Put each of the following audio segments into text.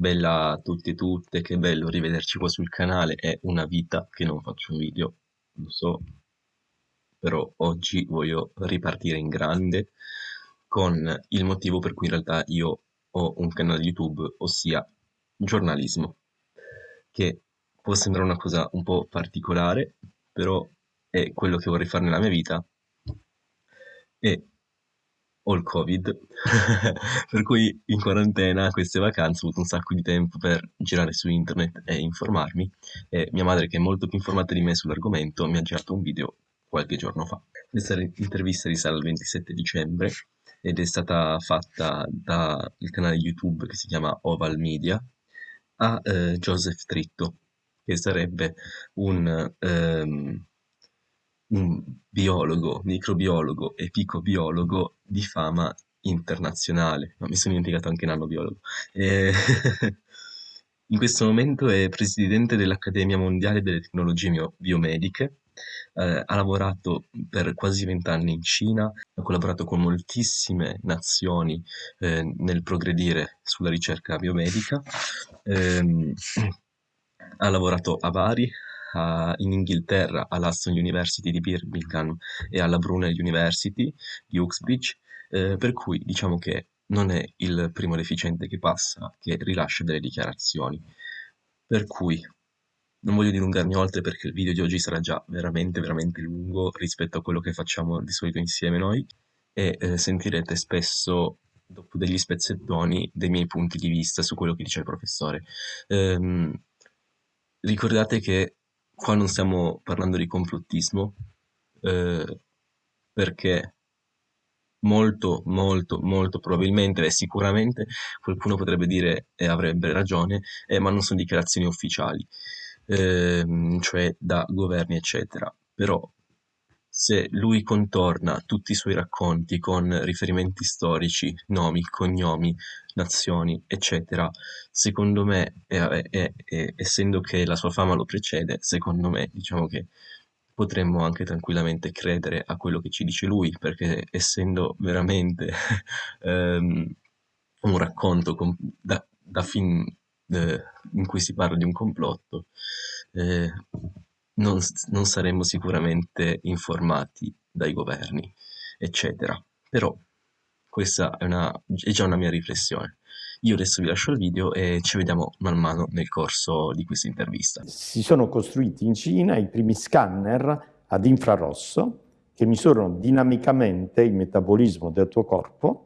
Bella a tutti e tutte, che bello rivederci qua sul canale, è una vita che non faccio video, lo so, però oggi voglio ripartire in grande con il motivo per cui in realtà io ho un canale YouTube, ossia giornalismo, che può sembrare una cosa un po' particolare, però è quello che vorrei fare nella mia vita. E ho il covid, per cui in quarantena, queste vacanze, ho avuto un sacco di tempo per girare su internet e informarmi e mia madre, che è molto più informata di me sull'argomento, mi ha girato un video qualche giorno fa. Questa intervista risale al 27 dicembre ed è stata fatta dal canale YouTube che si chiama Oval Media a eh, Joseph Tritto, che sarebbe un... Um, un biologo, microbiologo e picobiologo di fama internazionale. No, mi sono dimenticato anche nanobiologo. E... in questo momento è presidente dell'Accademia Mondiale delle Tecnologie Biomediche, eh, ha lavorato per quasi vent'anni in Cina, ha collaborato con moltissime nazioni eh, nel progredire sulla ricerca biomedica, eh, ha lavorato a Bari, uh, in Inghilterra all'Aston University di Birmingham e alla Brunel University di Uxbridge, eh, per cui diciamo che non è il primo deficiente che passa che rilascia delle dichiarazioni. Per cui non voglio dilungarmi oltre perché il video di oggi sarà già veramente veramente lungo rispetto a quello che facciamo di solito insieme noi e eh, sentirete spesso dopo degli spezzettoni dei miei punti di vista su quello che dice il professore. Ehm, ricordate che qua non stiamo parlando di complottismo, eh, perché molto, molto, molto probabilmente e sicuramente qualcuno potrebbe dire e avrebbe ragione, eh, ma non sono dichiarazioni ufficiali, eh, cioè da governi, eccetera. Però se lui contorna tutti i suoi racconti con riferimenti storici, nomi, cognomi, nazioni, eccetera, secondo me, e, e, e, essendo che la sua fama lo precede, secondo me, diciamo che potremmo anche tranquillamente credere a quello che ci dice lui, perché essendo veramente um, un racconto da, da fin eh, in cui si parla di un complotto, eh, non, non saremmo sicuramente informati dai governi, eccetera. Però questa è, una, è già una mia riflessione. Io adesso vi lascio il video e ci vediamo man mano nel corso di questa intervista. Si sono costruiti in Cina i primi scanner ad infrarosso che misurano dinamicamente il metabolismo del tuo corpo,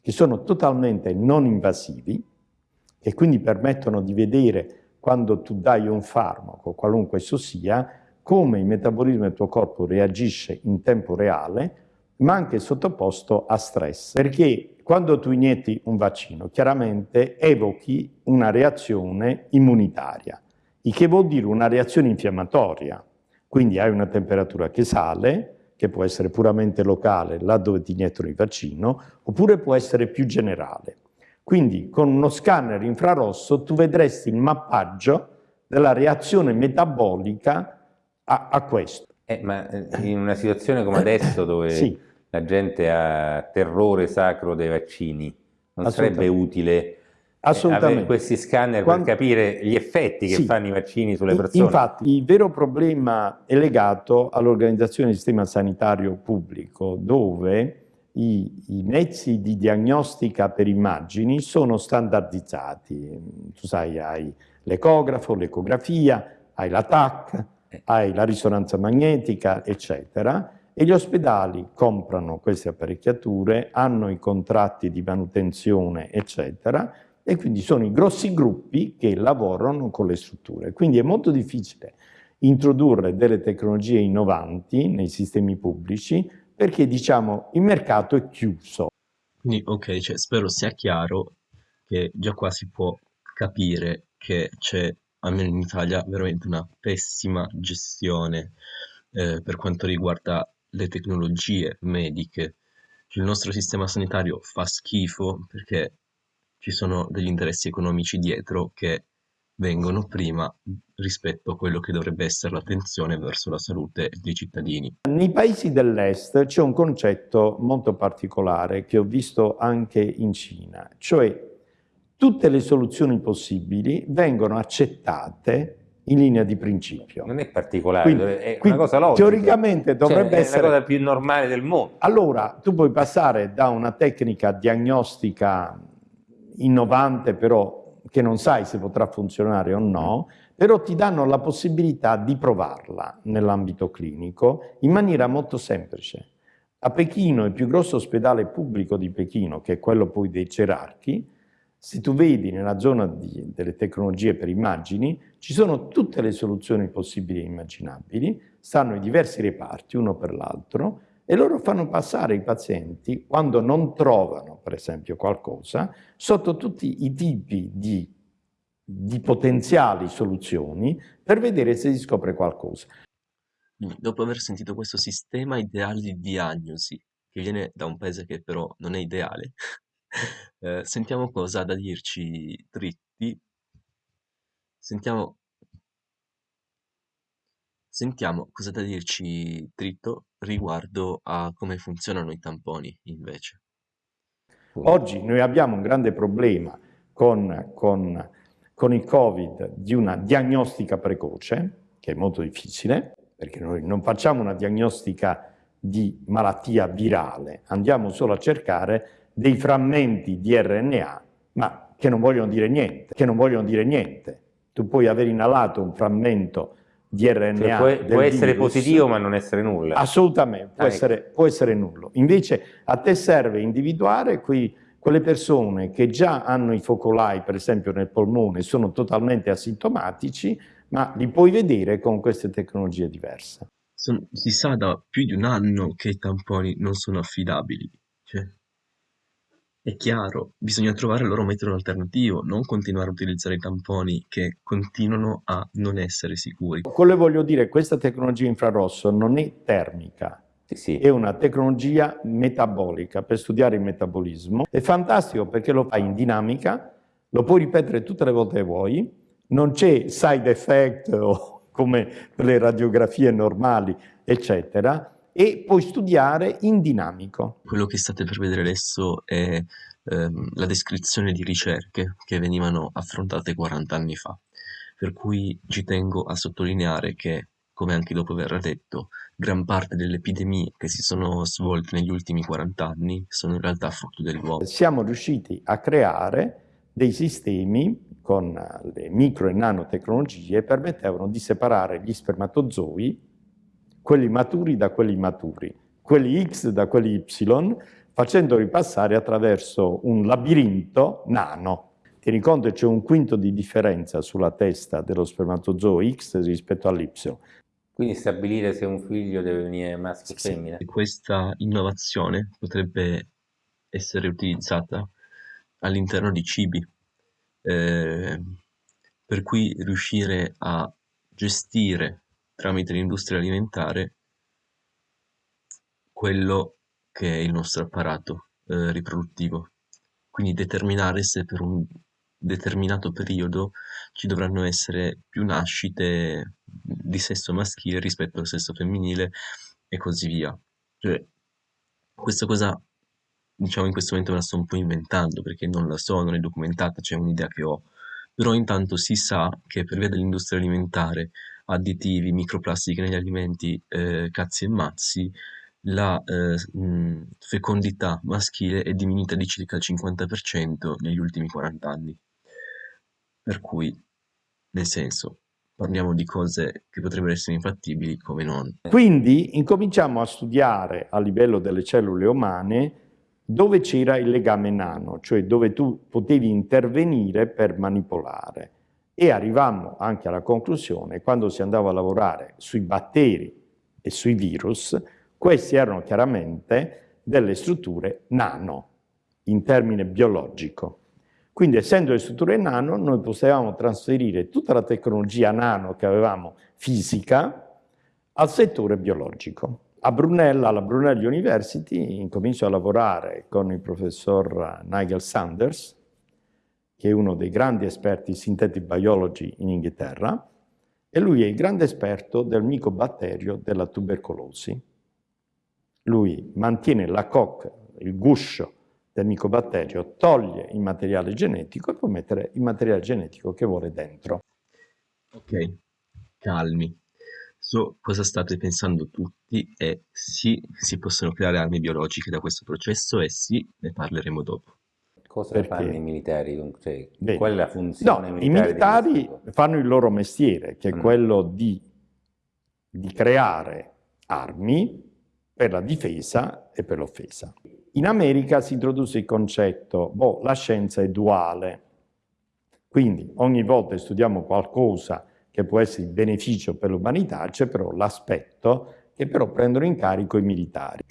che sono totalmente non invasivi e quindi permettono di vedere quando tu dai un farmaco, qualunque esso sia, come il metabolismo del tuo corpo reagisce in tempo reale, ma anche sottoposto a stress. Perché quando tu inietti un vaccino, chiaramente evochi una reazione immunitaria, il che vuol dire una reazione infiammatoria. Quindi hai una temperatura che sale, che può essere puramente locale, là dove ti iniettano il vaccino, oppure può essere più generale. Quindi con uno scanner infrarosso tu vedresti il mappaggio della reazione metabolica a, a questo. Eh, ma eh, in una situazione come adesso dove sì. la gente ha terrore sacro dei vaccini, non sarebbe utile eh, avere questi scanner Quando... per capire gli effetti che sì. fanno i vaccini sulle persone? Infatti il vero problema è legato all'organizzazione del sistema sanitario pubblico dove i, i, mezzi di diagnostica per immagini sono standardizzati. Tu sai, hai l'ecografo, l'ecografia, hai la TAC, hai la risonanza magnetica, eccetera, e gli ospedali comprano queste apparecchiature, hanno i contratti di manutenzione, eccetera, e quindi sono i grossi gruppi che lavorano con le strutture. Quindi è molto difficile introdurre delle tecnologie innovanti nei sistemi pubblici perché diciamo il mercato è chiuso. Quindi ok, cioè, spero sia chiaro che già qua si può capire che c'è, almeno in Italia, veramente una pessima gestione eh, per quanto riguarda le tecnologie mediche. Cioè, il nostro sistema sanitario fa schifo perché ci sono degli interessi economici dietro che vengono prima rispetto a quello che dovrebbe essere l'attenzione verso la salute dei cittadini. Nei paesi dell'est c'è un concetto molto particolare che ho visto anche in Cina, cioè tutte le soluzioni possibili vengono accettate in linea di principio. Non è particolare, quindi, è una cosa logica. Teoricamente cioè, dovrebbe cioè, essere... la cosa più normale del mondo. Allora, tu puoi passare da una tecnica diagnostica innovante, però che non sai se potrà funzionare o no, però ti danno la possibilità di provarla nell'ambito clinico in maniera molto semplice. A Pechino, il più grosso ospedale pubblico di Pechino, che è quello poi dei gerarchi, se tu vedi nella zona di, delle tecnologie per immagini, ci sono tutte le soluzioni possibili e immaginabili, stanno i diversi reparti, uno per l'altro, e loro fanno passare i pazienti, quando non trovano, per esempio, qualcosa, sotto tutti i tipi di, di potenziali soluzioni per vedere se si scopre qualcosa. Dopo aver sentito questo sistema ideale di diagnosi, che viene da un paese che però non è ideale, Eh, sentiamo cosa ha da dirci Dritti. Sentiamo, sentiamo cosa ha da dirci Dritto riguardo a come funzionano i tamponi invece. Oggi noi abbiamo un grande problema con, con, con il Covid di una diagnostica precoce, che è molto difficile, perché noi non facciamo una diagnostica di malattia virale, andiamo solo a cercare dei frammenti di RNA, ma che non vogliono dire niente, che non vogliono dire niente. Tu puoi aver inalato un frammento di RNA cioè può, può essere positivo ma non essere nulla. Assolutamente, può, ah, essere, può essere nullo. Invece a te serve individuare qui quelle persone che già hanno i focolai, per esempio nel polmone, sono totalmente asintomatici, ma li puoi vedere con queste tecnologie diverse. si sa da più di un anno che i tamponi non sono affidabili. Cioè, è chiaro, bisogna trovare il loro metodo alternativo, non continuare a utilizzare i tamponi che continuano a non essere sicuri. Quello che voglio dire, questa tecnologia infrarosso non è termica, sì, sì. è una tecnologia metabolica per studiare il metabolismo. È fantastico perché lo fai in dinamica, lo puoi ripetere tutte le volte che vuoi, non c'è side effect o come per le radiografie normali, eccetera, e puoi studiare in dinamico. Quello che state per vedere adesso è ehm, la descrizione di ricerche che venivano affrontate 40 anni fa, per cui ci tengo a sottolineare che, come anche dopo verrà detto, gran parte delle epidemie che si sono svolte negli ultimi 40 anni sono in realtà frutto dell'uomo. Siamo riusciti a creare dei sistemi con le micro e nanotecnologie permettevano di separare gli spermatozoi quelli maturi da quelli immaturi, quelli X da quelli Y, facendoli passare attraverso un labirinto nano. Tieni conto che c'è un quinto di differenza sulla testa dello spermatozoo X rispetto all'Y. Quindi stabilire se un figlio deve venire maschio o sì, femmina. Questa innovazione potrebbe essere utilizzata all'interno di cibi, eh, per cui riuscire a gestire tramite l'industria alimentare quello che è il nostro apparato eh, riproduttivo. Quindi determinare se per un determinato periodo ci dovranno essere più nascite di sesso maschile rispetto al sesso femminile e così via. Cioè, questa cosa, diciamo, in questo momento me la sto un po' inventando perché non la so, non è documentata, c'è un'idea che ho. Però intanto si sa che per via dell'industria alimentare additivi, microplastiche negli alimenti, eh, cazzi e mazzi, la eh, mh, fecondità maschile è diminuita di circa il 50% negli ultimi 40 anni. Per cui, nel senso, parliamo di cose che potrebbero essere infattibili come non. Quindi incominciamo a studiare a livello delle cellule umane dove c'era il legame nano, cioè dove tu potevi intervenire per manipolare e arrivammo anche alla conclusione, quando si andava a lavorare sui batteri e sui virus, questi erano chiaramente delle strutture nano, in termine biologico. Quindi essendo le strutture nano, noi potevamo trasferire tutta la tecnologia nano che avevamo fisica al settore biologico. A Brunella, alla Brunel University, incomincio a lavorare con il professor Nigel Sanders, che è uno dei grandi esperti synthetic biology in Inghilterra, e lui è il grande esperto del micobatterio della tubercolosi. Lui mantiene la cocca, il guscio del micobatterio, toglie il materiale genetico e può mettere il materiale genetico che vuole dentro. Ok, calmi. So cosa state pensando tutti e sì, si possono creare armi biologiche da questo processo e sì, ne parleremo dopo. Cosa Perché? fanno i militari? Cioè, qual è la funzione no, militare? I militari fanno il loro mestiere, che è mm. quello di, di creare armi per la difesa e per l'offesa. In America si introduce il concetto, boh, la scienza è duale, quindi ogni volta studiamo qualcosa che può essere di beneficio per l'umanità, c'è però l'aspetto che però prendono in carico i militari.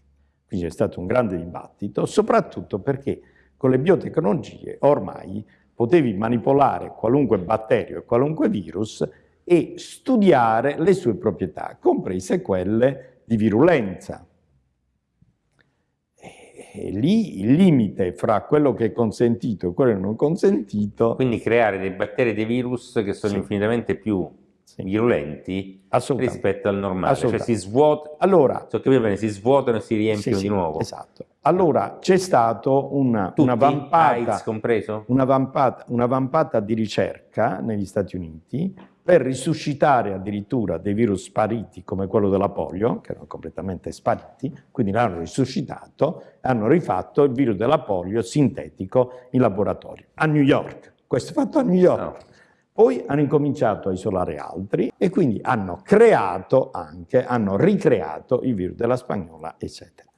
Quindi c'è stato un grande dibattito, soprattutto perché con le biotecnologie ormai potevi manipolare qualunque batterio e qualunque virus e studiare le sue proprietà, comprese quelle di virulenza. E lì il limite fra quello che è consentito e quello non consentito... Quindi creare dei batteri e dei virus che sono sì. infinitamente più sì. virulenti rispetto al normale, cioè si svuotano, allora, bene, si svuotano e si riempiono sì, di nuovo. Esatto. Allora c'è stata una, una, vampata, una, vampata, una vampata di ricerca negli Stati Uniti per risuscitare addirittura dei virus spariti come quello della polio, che erano completamente spariti, quindi l'hanno risuscitato e hanno rifatto il virus della polio sintetico in laboratorio a New York. Questo è fatto a New York. No. Poi hanno incominciato a isolare altri e quindi hanno creato anche, hanno ricreato il virus della spagnola, eccetera.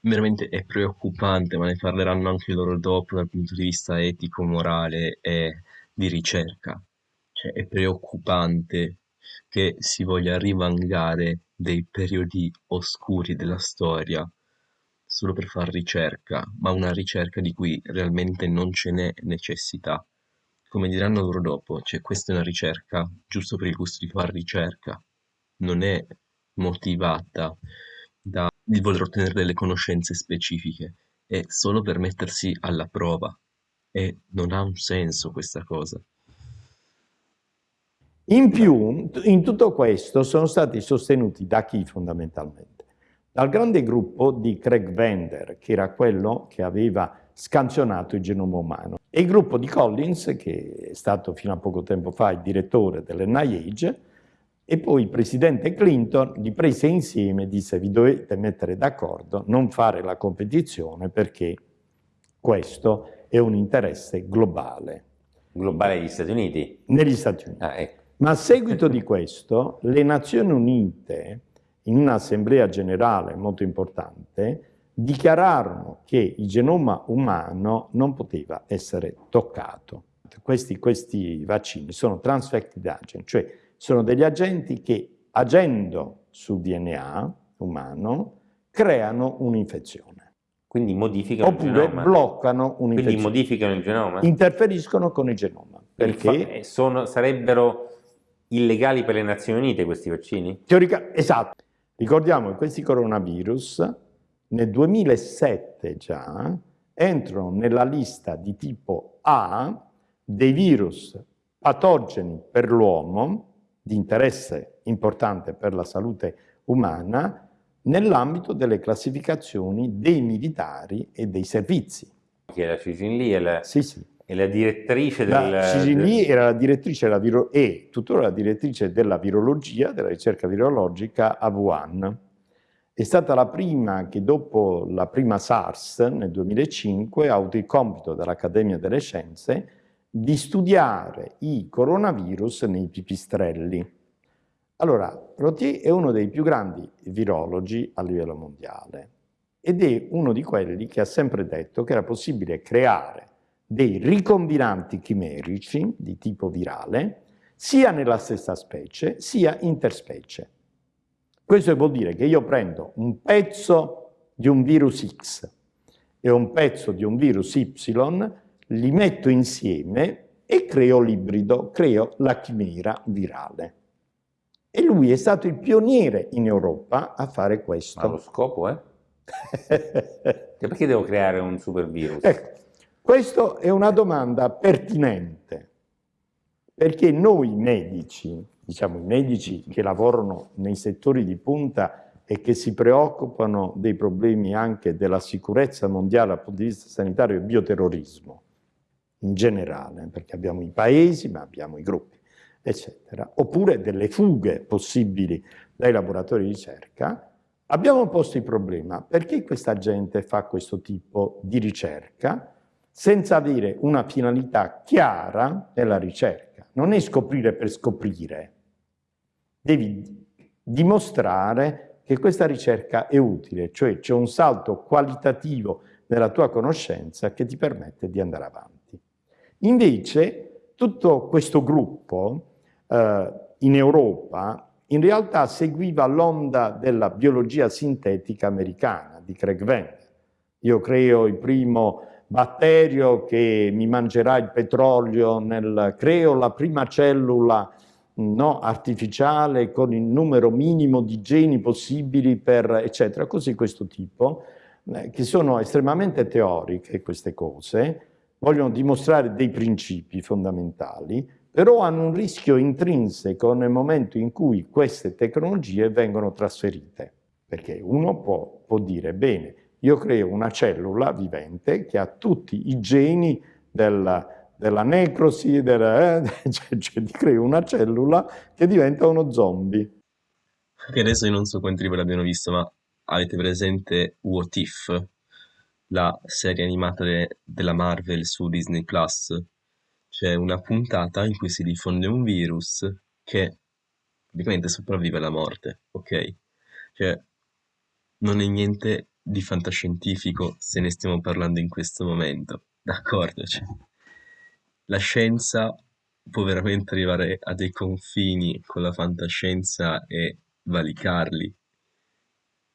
Veramente è preoccupante, ma ne parleranno anche loro dopo dal punto di vista etico, morale e di ricerca. Cioè, è preoccupante che si voglia rivangare dei periodi oscuri della storia solo per fare ricerca, ma una ricerca di cui realmente non ce n'è necessità. Come diranno loro dopo, cioè questa è una ricerca giusto per il gusto di fare ricerca, non è motivata dal voler ottenere delle conoscenze specifiche, è solo per mettersi alla prova e non ha un senso questa cosa. In più, in tutto questo sono stati sostenuti da chi fondamentalmente? Dal grande gruppo di Craig Vender, che era quello che aveva scansionato il genoma umano. E il gruppo di Collins, che è stato fino a poco tempo fa il direttore dell'NIH, e poi il presidente Clinton li prese insieme e disse vi dovete mettere d'accordo, non fare la competizione perché questo è un interesse globale. Globale negli Stati Uniti? Negli Stati Uniti. Ah, ecco. Ma a seguito di questo, le Nazioni Unite, in un'assemblea generale molto importante, dichiararono che il genoma umano non poteva essere toccato. Questi, questi vaccini sono transfected agent, cioè sono degli agenti che agendo sul DNA umano creano un'infezione. Quindi modificano Oppure il genoma? bloccano un'infezione. Quindi modificano il genoma? Interferiscono con il genoma. Perché? Sono, sarebbero illegali per le Nazioni Unite questi vaccini? Teorica, esatto. Ricordiamo che questi coronavirus nel 2007 già entrano nella lista di tipo A dei virus patogeni per l'uomo di interesse importante per la salute umana nell'ambito delle classificazioni dei militari e dei servizi. Che la Cicin lì è la, sì, sì. è la direttrice del... La Cicin lì era la direttrice della viro, e tuttora la direttrice della virologia, della ricerca virologica a Wuhan. È stata la prima che dopo la prima SARS nel 2005 ha avuto il compito dall'Accademia delle Scienze di studiare i coronavirus nei pipistrelli. Allora, Rotier è uno dei più grandi virologi a livello mondiale ed è uno di quelli che ha sempre detto che era possibile creare dei ricombinanti chimerici di tipo virale sia nella stessa specie sia interspecie. Questo vuol dire che io prendo un pezzo di un virus X e un pezzo di un virus Y, li metto insieme e creo l'ibrido, creo la chimera virale. E lui è stato il pioniere in Europa a fare questo. Ma lo scopo è? perché devo creare un super virus? Ecco, questa è una domanda pertinente, perché noi medici diciamo, i medici che lavorano nei settori di punta e che si preoccupano dei problemi anche della sicurezza mondiale dal punto di vista sanitario e bioterrorismo in generale, perché abbiamo i paesi, ma abbiamo i gruppi, eccetera, oppure delle fughe possibili dai laboratori di ricerca, abbiamo posto il problema perché questa gente fa questo tipo di ricerca senza avere una finalità chiara nella ricerca. Non è scoprire per scoprire, devi dimostrare che questa ricerca è utile, cioè c'è un salto qualitativo nella tua conoscenza che ti permette di andare avanti. Invece tutto questo gruppo eh, in Europa in realtà seguiva l'onda della biologia sintetica americana di Craig Venter. Io creo il primo batterio che mi mangerà il petrolio, nel, creo la prima cellula no, artificiale con il numero minimo di geni possibili per eccetera, così questo tipo, eh, che sono estremamente teoriche queste cose, vogliono dimostrare dei principi fondamentali, però hanno un rischio intrinseco nel momento in cui queste tecnologie vengono trasferite, perché uno può, può dire, bene, io creo una cellula vivente che ha tutti i geni della, della necrosi, della, eh, cioè, cioè ti crei una cellula che diventa uno zombie. Che adesso io non so quanti di voi l'abbiano visto, ma avete presente What If, la serie animata de della Marvel su Disney Plus? C'è una puntata in cui si diffonde un virus che praticamente sopravvive alla morte, ok? Cioè, non è niente di fantascientifico se ne stiamo parlando in questo momento, d'accordo? Cioè, la scienza può veramente arrivare a dei confini con la fantascienza e valicarli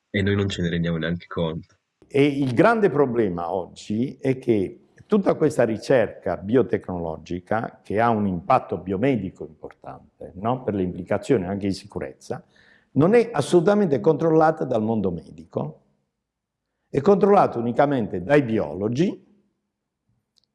e noi non ce ne rendiamo neanche conto. E il grande problema oggi è che tutta questa ricerca biotecnologica, che ha un impatto biomedico importante, no? per le implicazioni anche di sicurezza, non è assolutamente controllata dal mondo medico, è controllata unicamente dai biologi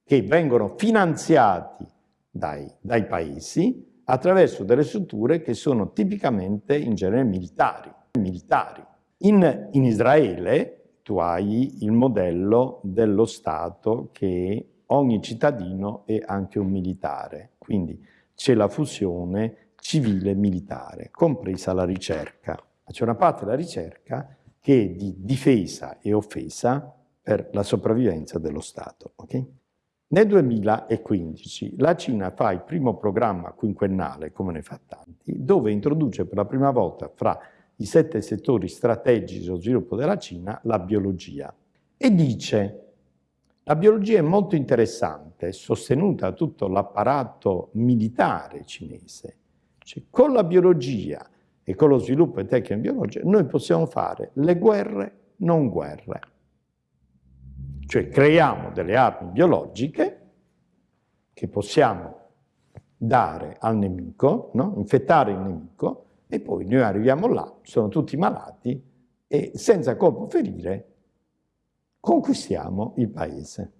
che vengono finanziati dai, dai paesi attraverso delle strutture che sono tipicamente in genere militari. militari. In, in Israele tu hai il modello dello Stato che ogni cittadino è anche un militare, quindi c'è la fusione civile-militare, compresa la ricerca. C'è una parte della ricerca che è di difesa e offesa per la sopravvivenza dello Stato. Okay? Nel 2015 la Cina fa il primo programma quinquennale, come ne fa tanti, dove introduce per la prima volta fra i sette settori strategici dello sviluppo della Cina la biologia e dice la biologia è molto interessante, sostenuta da tutto l'apparato militare cinese. Cioè, con la biologia e con lo sviluppo di tecniche biologiche noi possiamo fare le guerre non guerre. Cioè creiamo delle armi biologiche che possiamo dare al nemico, no? infettare il nemico, e poi noi arriviamo là, sono tutti malati, e senza colpo ferire conquistiamo il paese.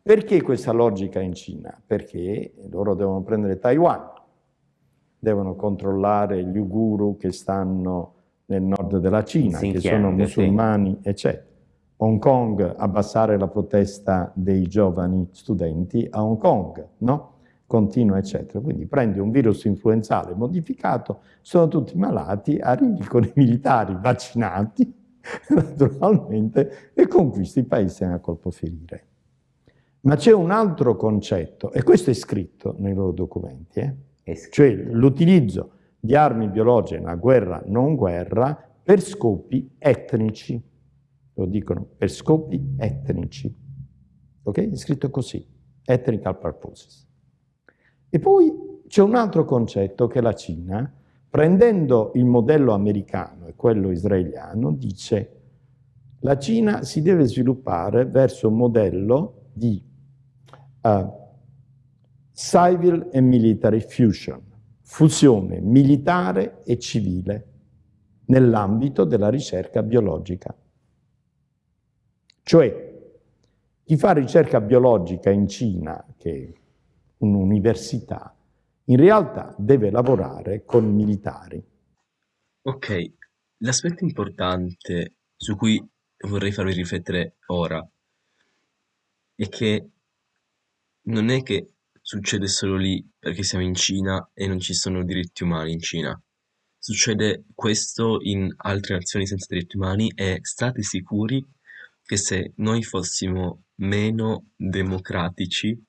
Perché questa logica in Cina? Perché loro devono prendere Taiwan, devono controllare gli Uiguru che stanno nel nord della Cina, che sono musulmani, eccetera. Hong Kong, abbassare la protesta dei giovani studenti a Hong Kong, no? Continua, eccetera. Quindi prendi un virus influenzale modificato, sono tutti malati, arrivi con i militari vaccinati, naturalmente, e conquisti il paese a colpo ferire. Ma c'è un altro concetto, e questo è scritto nei loro documenti, eh? cioè l'utilizzo di armi biologiche una guerra non guerra per scopi etnici lo dicono per scopi etnici. Ok? È scritto così, ethnical purposes. E poi c'è un altro concetto che la Cina, prendendo il modello americano e quello israeliano, dice la Cina si deve sviluppare verso un modello di uh, civil and military fusion, fusione militare e civile nell'ambito della ricerca biologica. Cioè, chi fa ricerca biologica in Cina, che è un'università, in realtà deve lavorare con militari. Ok, L'aspetto importante su cui vorrei farvi riflettere ora è che non è che succede solo lì perché siamo in Cina e non ci sono diritti umani in Cina. Succede questo in altre nazioni senza diritti umani e state sicuri che se noi fossimo meno democratici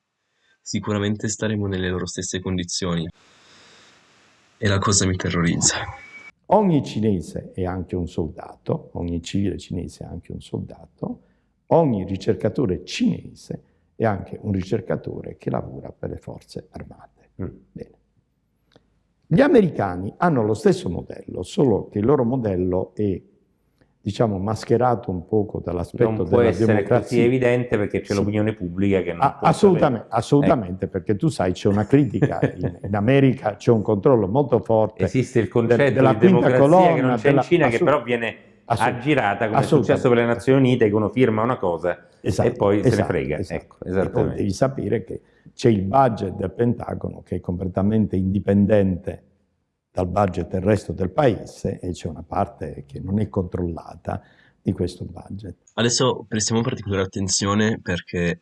sicuramente staremo nelle loro stesse condizioni. E la cosa mi terrorizza. Ogni cinese è anche un soldato, ogni civile cinese è anche un soldato, ogni ricercatore cinese è anche un ricercatore che lavora per le forze armate. Mm. Bene. Gli americani hanno lo stesso modello, solo che il loro modello è diciamo, mascherato un poco dall'aspetto della democrazia. Non può essere così evidente perché c'è sì. l'opinione pubblica che non ah, Assolutamente, assolutamente ecco. perché tu sai c'è una critica, in, in America c'è un controllo molto forte. Esiste il concetto de, della di democrazia colonna, che non c'è in Cina che però viene aggirata come è successo per le Nazioni Unite che uno firma una cosa esatto, e poi esatto, se ne esatto, frega. Esatto. Ecco, devi sapere che c'è il budget del Pentagono che è completamente indipendente dal budget del resto del paese e c'è una parte che non è controllata di questo budget. Adesso prestiamo particolare attenzione perché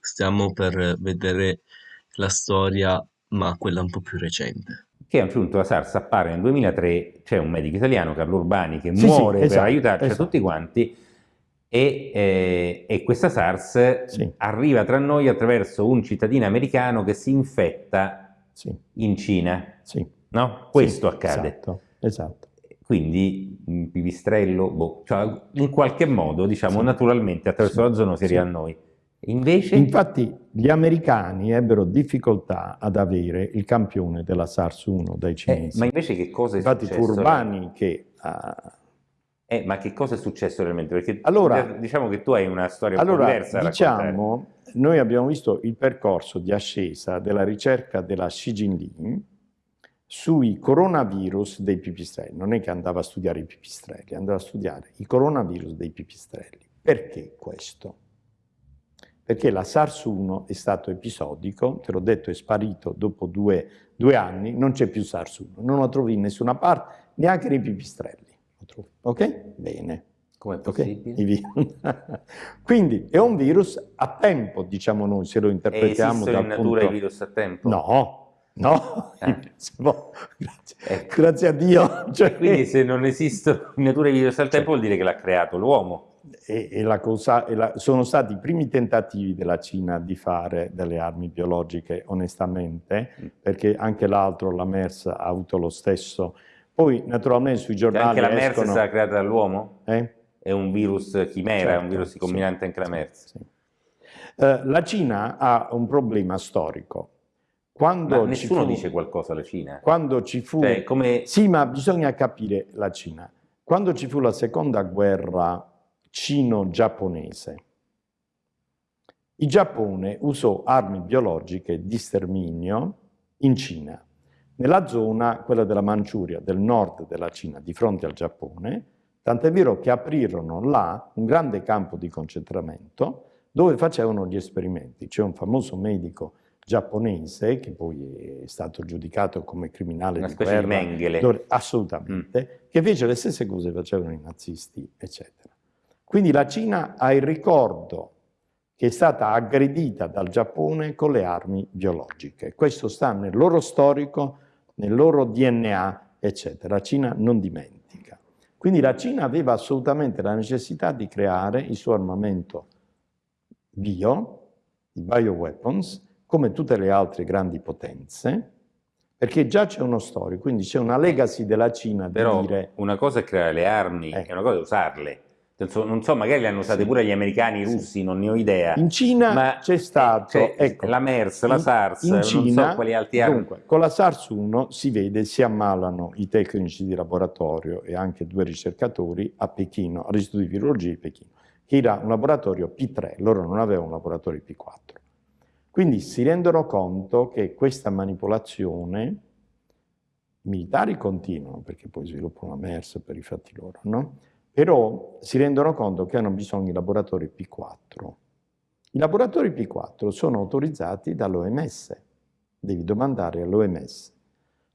stiamo per vedere la storia, ma quella un po' più recente. Che a un punto la SARS appare nel 2003, c'è un medico italiano, Carlo Urbani, che sì, muore sì, esatto, per aiutarci esatto. tutti quanti e, eh, e questa SARS sì. arriva tra noi attraverso un cittadino americano che si infetta in Cina. Sì no? Questo sì, accade. Esatto, esatto. Quindi un pipistrello, boh, cioè, in qualche modo, diciamo, sì. naturalmente attraverso sì. la zona si arriva a noi. Invece... Infatti gli americani ebbero difficoltà ad avere il campione della SARS-1 dai eh, cinesi. Eh, ma invece che cosa è Infatti successo? Infatti Urbani che... Uh... Eh, ma che cosa è successo realmente? Perché allora, diciamo che tu hai una storia allora, un diversa diciamo, noi abbiamo visto il percorso di ascesa della ricerca della Xi Jinping sui coronavirus dei pipistrelli. Non è che andava a studiare i pipistrelli, andava a studiare i coronavirus dei pipistrelli. Perché questo? Perché la SARS-1 è stato episodico, te l'ho detto, è sparito dopo due, due anni, non c'è più SARS-1, non lo trovi in nessuna parte, neanche nei pipistrelli. Ok? Bene. Come possibile? Okay? Quindi è un virus a tempo, diciamo noi, se lo interpretiamo. E esistono in natura punto... i virus a tempo? No, No, eh. grazie. Ecco. grazie. a Dio. Cioè, quindi se non esistono nature di virus al tempo vuol dire che l'ha creato l'uomo. E, e la cosa, e la, sono stati i primi tentativi della Cina di fare delle armi biologiche onestamente, mm. perché anche l'altro, la MERS, ha avuto lo stesso. Poi naturalmente sui giornali Anche la MERS è stata creata dall'uomo? Eh? È un virus chimera, certo, è un virus ricombinante sì, anche la MERS. Sì. Uh, la Cina ha un problema storico quando ma nessuno fu, dice qualcosa alla Cina. Quando ci fu... Cioè, come... Sì, ma bisogna capire la Cina. Quando ci fu la seconda guerra cino-giapponese, il Giappone usò armi biologiche di sterminio in Cina, nella zona, quella della Manciuria, del nord della Cina, di fronte al Giappone, tant'è vero che aprirono là un grande campo di concentramento dove facevano gli esperimenti. C'è un famoso medico giapponese, che poi è stato giudicato come criminale Una di guerra. Di Mengele. assolutamente, mm. che fece le stesse cose che facevano i nazisti, eccetera. Quindi la Cina ha il ricordo che è stata aggredita dal Giappone con le armi biologiche. Questo sta nel loro storico, nel loro DNA, eccetera. La Cina non dimentica. Quindi la Cina aveva assolutamente la necessità di creare il suo armamento bio, i bioweapons, come tutte le altre grandi potenze, perché già c'è uno storico, quindi c'è una legacy della Cina Però di dire... una cosa è creare le armi, eh. è una cosa è usarle. Non so, magari le hanno usate sì. pure gli americani, i russi, non ne ho idea. In Cina c'è stato... Ecco, la MERS, la SARS, in Cina, non so quali altri armi... Dunque, con la SARS-1 si vede, si ammalano i tecnici di laboratorio e anche due ricercatori a Pechino, all'Istituto di Virologia di Pechino, che era un laboratorio P3, loro non avevano un laboratorio P4. Quindi si rendono conto che questa manipolazione, i militari continuano, perché poi sviluppano la MERS per i fatti loro, no? però si rendono conto che hanno bisogno di laboratori P4. I laboratori P4 sono autorizzati dall'OMS, devi domandare all'OMS.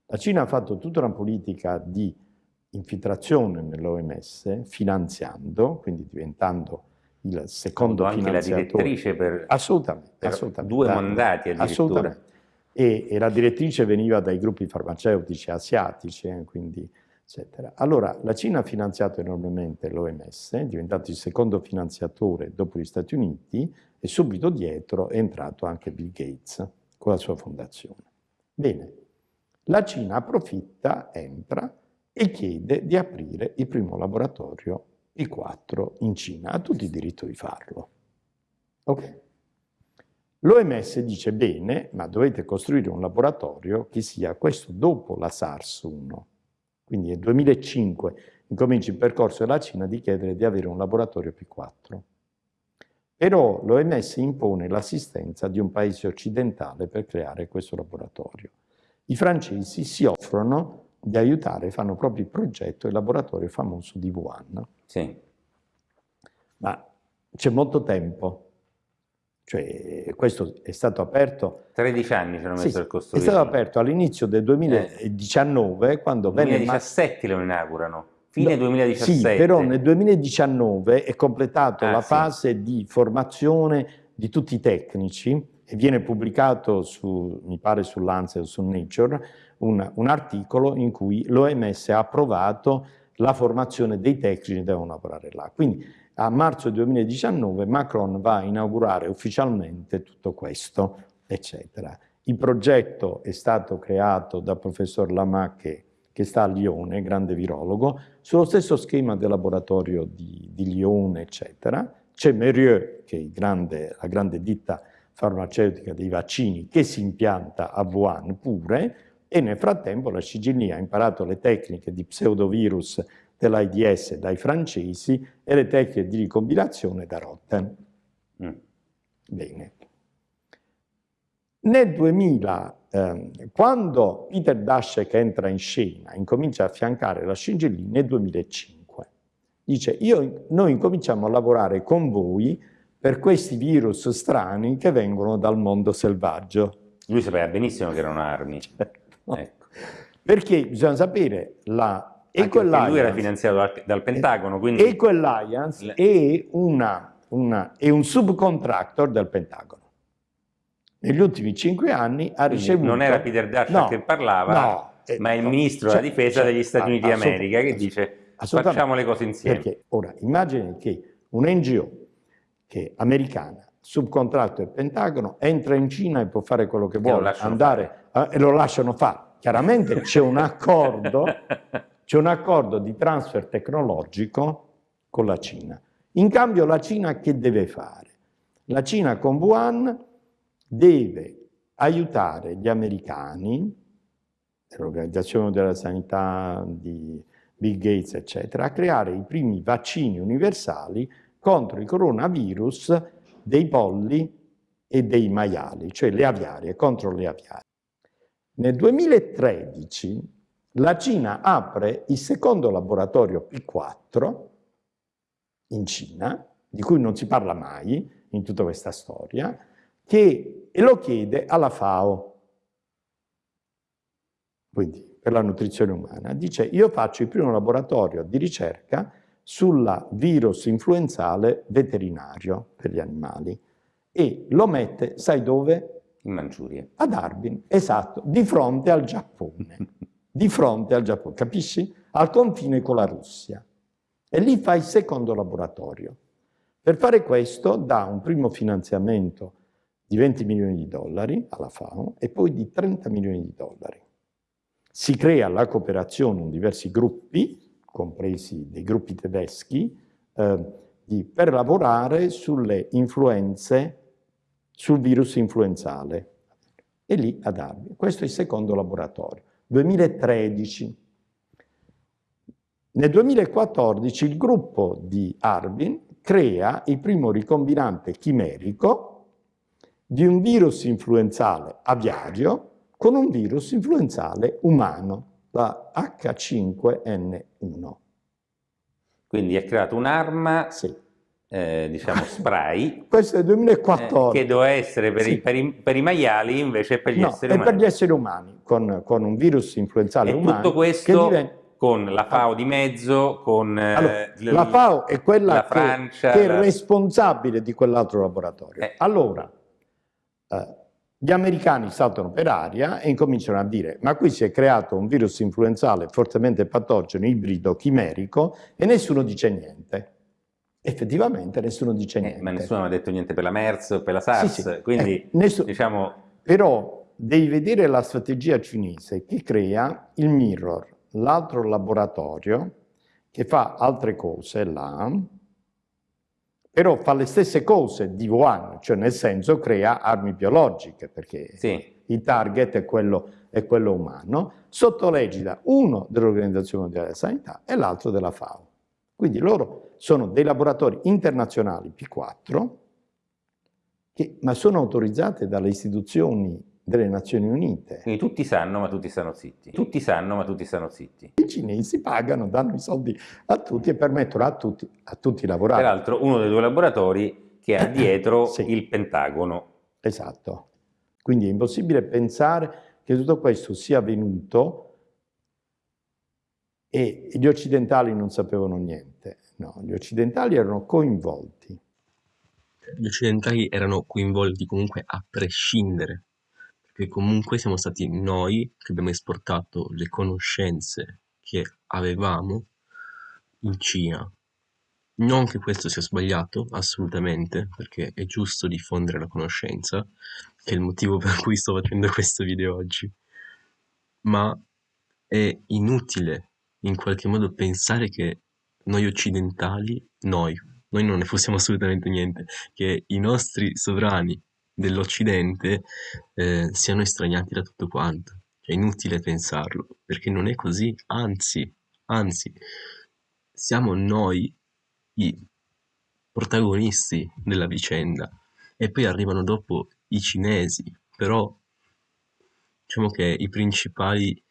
La Cina ha fatto tutta una politica di infiltrazione nell'OMS, finanziando, quindi diventando il secondo anche finanziatore. anche la direttrice per, assolutamente, per assolutamente. due mandati addirittura. Assolutamente. E, e, la direttrice veniva dai gruppi farmaceutici asiatici, eh, quindi eccetera. Allora, la Cina ha finanziato enormemente l'OMS, è diventato il secondo finanziatore dopo gli Stati Uniti e subito dietro è entrato anche Bill Gates con la sua fondazione. Bene, la Cina approfitta, entra e chiede di aprire il primo laboratorio P4 in Cina. Ha tutto il diritto di farlo. Ok. L'OMS dice bene, ma dovete costruire un laboratorio che sia questo dopo la SARS-1. Quindi nel 2005 incomincia il percorso della Cina di chiedere di avere un laboratorio P4. Però l'OMS impone l'assistenza di un paese occidentale per creare questo laboratorio. I francesi si offrono di aiutare, fanno proprio il progetto il laboratorio famoso di Wuhan. Sì. Ma c'è molto tempo. Cioè, questo è stato aperto... 13 anni ci hanno messo sì, costruire. È stato aperto all'inizio del 2019, eh. quando 2017 venne... lo inaugurano. Fine no, 2017. Sì, però nel 2019 è completato ah, la sì. fase di formazione di tutti i tecnici e viene pubblicato su, mi pare sull'Ansel, su Nature, un, un articolo in cui l'OMS ha approvato la formazione dei tecnici che devono lavorare là. Quindi a marzo 2019 Macron va a inaugurare ufficialmente tutto questo, eccetera. Il progetto è stato creato dal professor Lamac che sta a Lione, grande virologo, sullo stesso schema del laboratorio di, di Lione, eccetera. C'è Merieux, che è grande, la grande ditta farmaceutica dei vaccini, che si impianta a Wuhan pure, e nel frattempo la CGNI ha imparato le tecniche di pseudovirus dell'AIDS dai francesi e le tecniche di ricombinazione da Rotten. Mm. Bene. Nel 2000, eh, quando Peter Daszak entra in scena, incomincia a affiancare la CGNI nel 2005, dice io, noi incominciamo a lavorare con voi per questi virus strani che vengono dal mondo selvaggio. Lui sapeva benissimo che erano armi. Certo. Ecco. Perché bisogna sapere la Eco lui era finanziato dal, dal Pentagono, quindi... Eco Alliance le... è, una, una, è un subcontractor del Pentagono. Negli ultimi cinque anni ha ricevuto... Non era Peter Daszak no, che parlava, no, eh, ma è il ministro cioè, della difesa cioè, degli Stati Uniti d'America che dice facciamo le cose insieme. Perché ora immagini che un NGO che è americana subcontratto del Pentagono, entra in Cina e può fare quello che vuole, andare eh, e lo lasciano fare. Chiaramente c'è un accordo, c'è un accordo di transfer tecnologico con la Cina. In cambio la Cina che deve fare? La Cina con Wuhan deve aiutare gli americani, l'Organizzazione della Sanità di Bill Gates, eccetera, a creare i primi vaccini universali contro il coronavirus dei polli e dei maiali, cioè le aviarie, contro le aviarie. Nel 2013 la Cina apre il secondo laboratorio P4 in Cina, di cui non si parla mai in tutta questa storia, che, lo chiede alla FAO, quindi per la nutrizione umana. Dice, io faccio il primo laboratorio di ricerca sulla virus influenzale veterinario per gli animali e lo mette, sai dove? In Manciuria. Ad Harbin, esatto, di fronte al Giappone. di fronte al Giappone, capisci? Al confine con la Russia. E lì fa il secondo laboratorio. Per fare questo dà un primo finanziamento di 20 milioni di dollari alla FAO e poi di 30 milioni di dollari. Si crea la cooperazione in diversi gruppi compresi dei gruppi tedeschi, eh, di, per lavorare sulle influenze, sul virus influenzale. E lì ad Arbin. Questo è il secondo laboratorio. 2013. Nel 2014 il gruppo di Arbin crea il primo ricombinante chimerico di un virus influenzale aviario con un virus influenzale umano la H5N1. Quindi ha creato un'arma, sì. eh, diciamo spray, questo è il 2014, eh, che doveva essere per, sì. i, per, i, per, i, maiali invece per gli no, esseri umani. per gli esseri umani, con, con un virus influenzale e umano. tutto questo con la FAO di mezzo, con eh, allora, la FAO è quella la Francia, che, che, è responsabile di quell'altro laboratorio. Eh. Allora, eh, gli americani saltano per aria e incominciano a dire ma qui si è creato un virus influenzale fortemente patogeno, ibrido, chimerico e nessuno dice niente. Effettivamente nessuno dice niente. Eh, ma nessuno mi ha detto niente per la MERS, per la SARS, sì, sì. quindi eh, nessuno... diciamo... Però devi vedere la strategia cinese che crea il Mirror, l'altro laboratorio che fa altre cose là, però fa le stesse cose di Wuhan, cioè nel senso crea armi biologiche, perché sì. il target è quello, è quello umano, sotto l'egida uno dell'Organizzazione Mondiale della Sanità e l'altro della FAO. Quindi loro sono dei laboratori internazionali P4, che, ma sono autorizzati dalle istituzioni delle Nazioni Unite. Quindi tutti sanno, ma tutti stanno zitti. Tutti sanno, ma tutti stanno zitti. I cinesi pagano, danno i soldi a tutti e permettono a tutti, a tutti lavorare. Peraltro uno dei due laboratori che ha dietro sì. il Pentagono. Esatto. Quindi è impossibile pensare che tutto questo sia avvenuto e gli occidentali non sapevano niente. No, gli occidentali erano coinvolti. Gli occidentali erano coinvolti comunque a prescindere che comunque siamo stati noi che abbiamo esportato le conoscenze che avevamo in Cina. Non che questo sia sbagliato, assolutamente, perché è giusto diffondere la conoscenza, che è il motivo per cui sto facendo questo video oggi. Ma è inutile in qualche modo pensare che noi occidentali, noi, noi non ne possiamo assolutamente niente, che i nostri sovrani dell'Occidente eh, siano estraniati da tutto quanto. È inutile pensarlo, perché non è così, anzi, anzi, siamo noi i protagonisti della vicenda e poi arrivano dopo i cinesi, però diciamo che i principali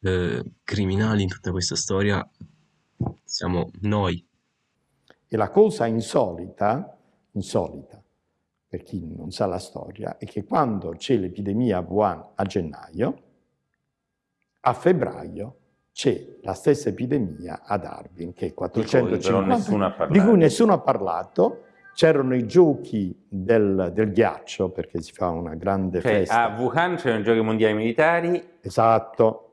eh, criminali in tutta questa storia siamo noi. E la cosa insolita, insolita per chi non sa la storia, è che quando c'è l'epidemia a Wuhan a gennaio, a febbraio c'è la stessa epidemia ad Harbin, che è 450, di cui nessuno ha parlato, c'erano i giochi del, del, ghiaccio, perché si fa una grande cioè, festa. A Wuhan c'erano i giochi mondiali militari. Esatto.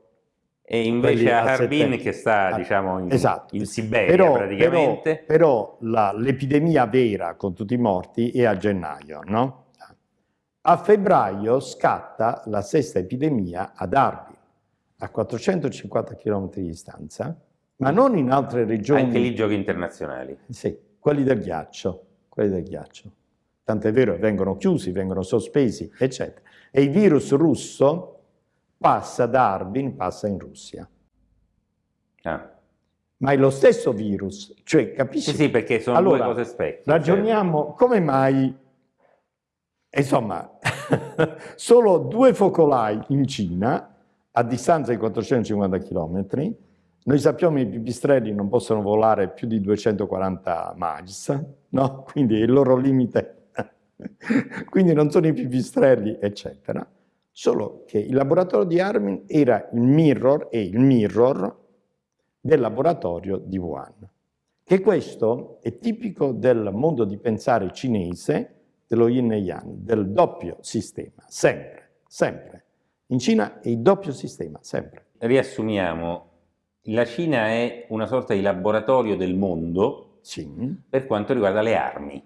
E invece a Harbin, che sta ah, diciamo, in, esatto. in Siberia però, praticamente. Però, però l'epidemia vera con tutti i morti è a gennaio, no? A febbraio scatta la sesta epidemia ad Harbin, a 450 km di distanza, ma non in altre regioni. Anche lì giochi internazionali. Sì, quelli del ghiaccio, quelli del ghiaccio. Tant'è vero, vengono chiusi, vengono sospesi, eccetera. E il virus russo passa da Harbin, passa in Russia. Ah. Ma è lo stesso virus, cioè capisci? Sì, sì, perché sono allora, due cose specchie. Ragioniamo cioè. come mai, insomma, solo due focolai in Cina, a distanza di 450 km, noi sappiamo che i pipistrelli non possono volare più di 240 miles, no? Quindi è il loro limite, quindi non sono i pipistrelli, eccetera. Solo che il laboratorio di Armin era il mirror e il mirror del laboratorio di Wuhan. Che questo è tipico del mondo di pensare cinese, dello yin e yang, del doppio sistema, sempre, sempre. In Cina è il doppio sistema, sempre. Riassumiamo, la Cina è una sorta di laboratorio del mondo sì. per quanto riguarda le armi.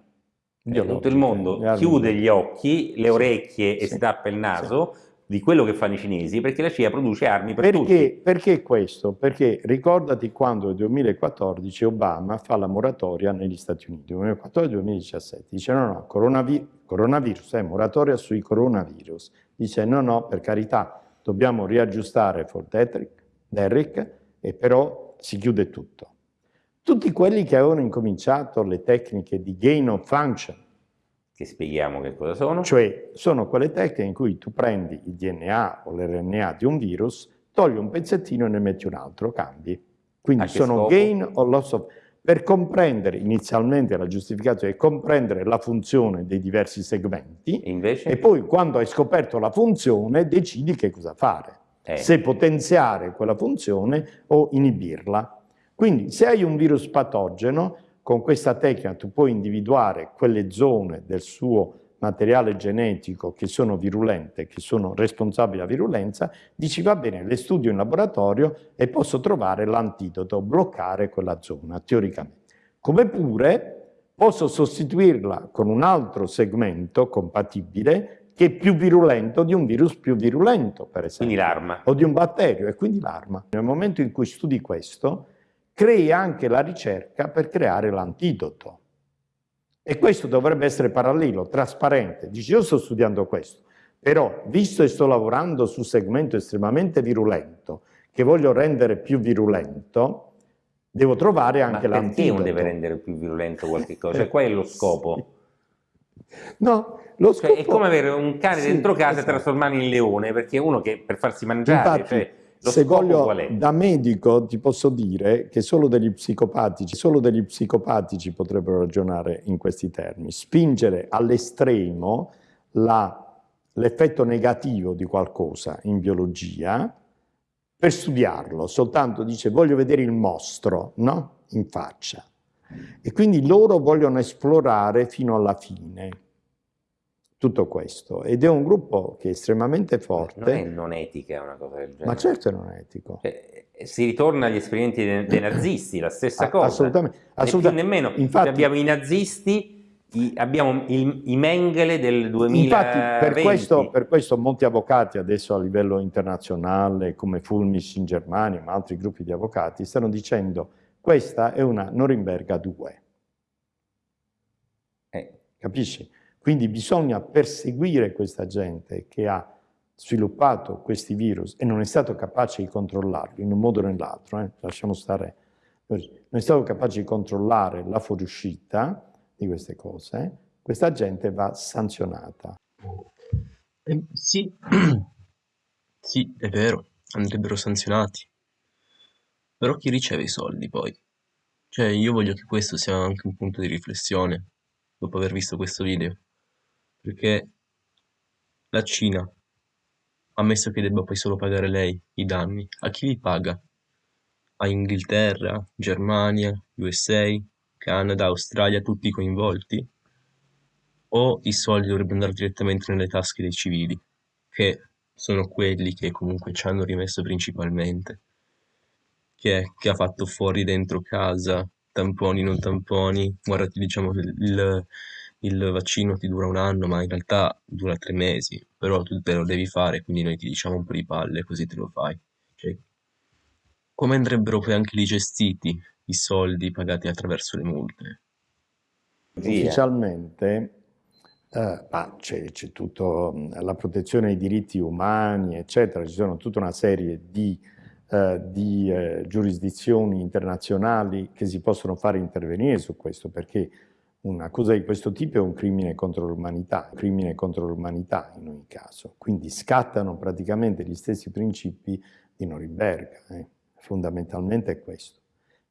Biologica, tutto il mondo chiude gli occhi, le orecchie e si tappa il naso di quello che fanno i cinesi perché la CIA produce armi per perché, tutti. Perché questo? Perché ricordati quando nel 2014 Obama fa la moratoria negli Stati Uniti, 2014-2017, dice no no, coronavi coronavirus, è eh, moratoria sui coronavirus, dice no no, per carità, dobbiamo riaggiustare Fort Derrick e però si chiude tutto. Tutti quelli che avevano incominciato le tecniche di gain of function, che spieghiamo che cosa sono. Cioè, sono quelle tecniche in cui tu prendi il DNA o l'RNA di un virus, togli un pezzettino e ne metti un altro, cambi. Quindi sono scopo? gain o loss of... Per comprendere, inizialmente la giustificazione è comprendere la funzione dei diversi segmenti Invece? e poi quando hai scoperto la funzione decidi che cosa fare. eh. se potenziare quella funzione o inibirla. Quindi se hai un virus patogeno, con questa tecnica tu puoi individuare quelle zone del suo materiale genetico che sono virulente, che sono responsabili della virulenza, dici va bene, le studio in laboratorio e posso trovare l'antidoto, bloccare quella zona, teoricamente. Come pure posso sostituirla con un altro segmento compatibile che è più virulento di un virus più virulento, per esempio. O di un batterio, e quindi l'arma. Nel momento in cui studi questo, crei anche la ricerca per creare l'antidoto. E questo dovrebbe essere parallelo, trasparente. Dici, io sto studiando questo, però visto che sto lavorando su un segmento estremamente virulento, che voglio rendere più virulento, devo trovare anche l'antidoto. Ma perché uno deve rendere più virulento qualche cosa? Cioè, qual è lo scopo? No, lo scopo... Cioè, è come avere un cane sì, dentro casa esatto. e trasformarlo in leone, perché uno che per farsi mangiare... Infatti, cioè, lo Se voglio, da medico ti posso dire che solo degli psicopatici, solo degli psicopatici potrebbero ragionare in questi termini. Spingere all'estremo l'effetto negativo di qualcosa in biologia per studiarlo, soltanto dice voglio vedere il mostro no? in faccia. E quindi loro vogliono esplorare fino alla fine tutto questo ed è un gruppo che è estremamente forte. Non è non etica una cosa del genere. Ma certo è non etico. Cioè, si ritorna agli esperimenti dei, dei nazisti, la stessa cosa. Assolutamente. assolutamente. nemmeno. Infatti, abbiamo i nazisti, i, abbiamo il, i Mengele del 2020. Infatti per questo, per questo, molti avvocati adesso a livello internazionale, come Fulmis in Germania, ma altri gruppi di avvocati, stanno dicendo questa è una Norimberga 2. Eh. Capisci? Quindi bisogna perseguire questa gente che ha sviluppato questi virus e non è stato capace di controllarli in un modo o nell'altro, eh? lasciamo stare, non è stato capace di controllare la fuoriuscita di queste cose, questa gente va sanzionata. Eh, sì. sì, è vero, andrebbero sanzionati. Però chi riceve i soldi poi? Cioè, io voglio che questo sia anche un punto di riflessione, dopo aver visto questo video perché la Cina, ammesso che debba poi solo pagare lei i danni, a chi li paga? A Inghilterra, Germania, USA, Canada, Australia, tutti coinvolti? O i soldi dovrebbero andare direttamente nelle tasche dei civili, che sono quelli che comunque ci hanno rimesso principalmente? Chi è che ha fatto fuori dentro casa, tamponi, non tamponi, guardati diciamo il, il vaccino ti dura un anno, ma in realtà dura tre mesi, però tu te lo devi fare, quindi noi ti diciamo un po' di palle, così te lo fai. Cioè, come andrebbero poi anche lì gestiti i soldi pagati attraverso le multe? Ufficialmente eh, c'è, tutta la protezione dei diritti umani, eccetera, ci sono tutta una serie di, eh, di eh, giurisdizioni internazionali che si possono fare intervenire su questo, perché una cosa di questo tipo è un crimine contro l'umanità, un crimine contro l'umanità in ogni caso. Quindi scattano praticamente gli stessi principi di Norimberga, eh. fondamentalmente è questo.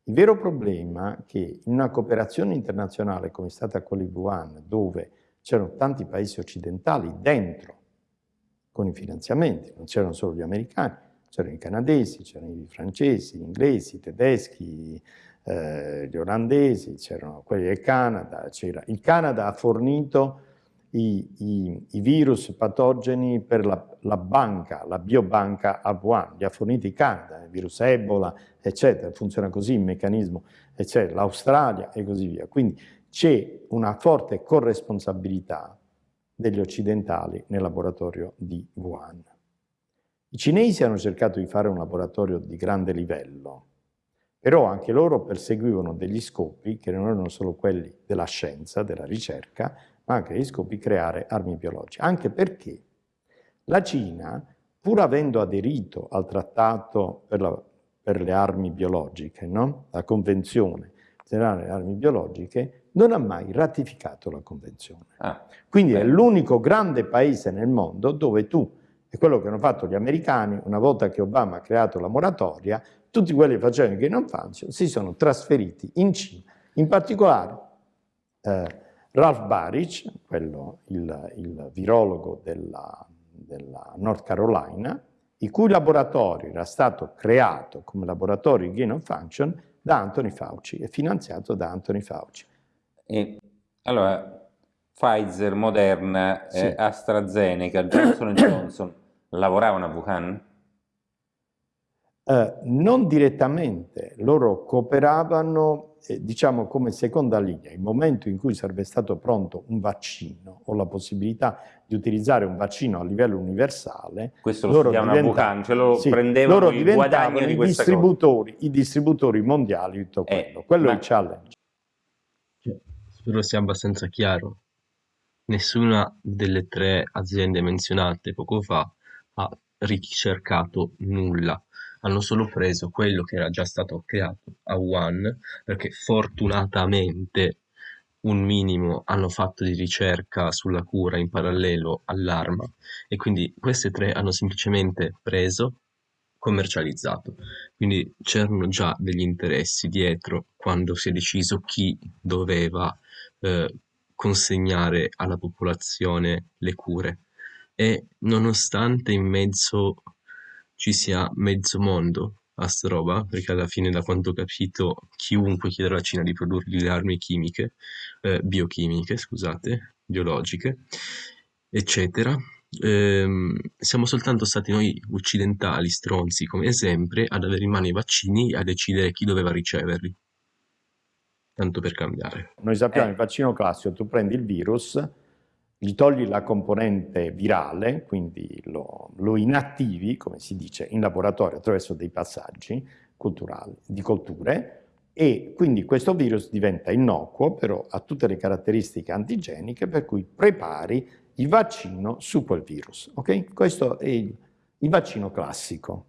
Il vero problema è che in una cooperazione internazionale come è stata di Wuhan, dove c'erano tanti paesi occidentali dentro, con i finanziamenti, non c'erano solo gli americani, c'erano i canadesi, c'erano i francesi, gli inglesi, i tedeschi, eh, gli olandesi, c'erano quelli del Canada, il Canada ha fornito i, i, i virus patogeni per la, la, banca, la biobanca a Wuhan, li ha forniti il Canada, il virus Ebola, eccetera, funziona così il meccanismo, eccetera, l'Australia e così via. Quindi c'è una forte corresponsabilità degli occidentali nel laboratorio di Wuhan. I cinesi hanno cercato di fare un laboratorio di grande livello, però anche loro perseguivano degli scopi che non erano solo quelli della scienza, della ricerca, ma anche degli scopi di creare armi biologiche. Anche perché la Cina, pur avendo aderito al trattato per, la, per le armi biologiche, no? la Convenzione generale delle armi biologiche, non ha mai ratificato la Convenzione. Ah, Quindi beh. è l'unico grande paese nel mondo dove tu, è quello che hanno fatto gli americani, una volta che Obama ha creato la moratoria, tutti quelli che facevano il Green Function si sono trasferiti in Cina, in particolare eh, Ralph Baric, quello, il, il virologo della, della, North Carolina, il cui laboratorio era stato creato come laboratorio di gain of function da Anthony Fauci e finanziato da Anthony Fauci. E, allora, Pfizer, Moderna, sì. eh, AstraZeneca, Johnson Johnson lavoravano a Wuhan? Eh, non direttamente, loro cooperavano eh, diciamo come seconda linea. Il momento in cui sarebbe stato pronto un vaccino o la possibilità di utilizzare un vaccino a livello universale, questo lo studiavano a Wuhan, ce lo sì, prendevano loro il guadagno di i distributori, i distributori mondiali di tutto eh, quello. quello ma... è il challenge. Cioè, spero sia abbastanza chiaro. Nessuna delle tre aziende menzionate poco fa ha ricercato nulla hanno solo preso quello che era già stato creato a One, perché fortunatamente un minimo hanno fatto di ricerca sulla cura in parallelo all'arma e quindi queste tre hanno semplicemente preso, commercializzato. Quindi c'erano già degli interessi dietro quando si è deciso chi doveva eh, consegnare alla popolazione le cure. E nonostante in mezzo ci sia mezzo mondo a sta roba, perché alla fine da quanto ho capito chiunque chiede alla Cina di produrgli le armi chimiche, eh, biochimiche, scusate, biologiche, eccetera. Ehm, siamo soltanto stati noi occidentali, stronzi come sempre, ad avere in mano i vaccini e a decidere chi doveva riceverli. Tanto per cambiare. Noi sappiamo eh. il vaccino classico, tu prendi il virus, gli togli la componente virale, quindi lo, lo, inattivi, come si dice, in laboratorio attraverso dei passaggi di colture, e quindi questo virus diventa innocuo, però ha tutte le caratteristiche antigeniche per cui prepari il vaccino su quel virus. Okay? Questo è il, il vaccino classico.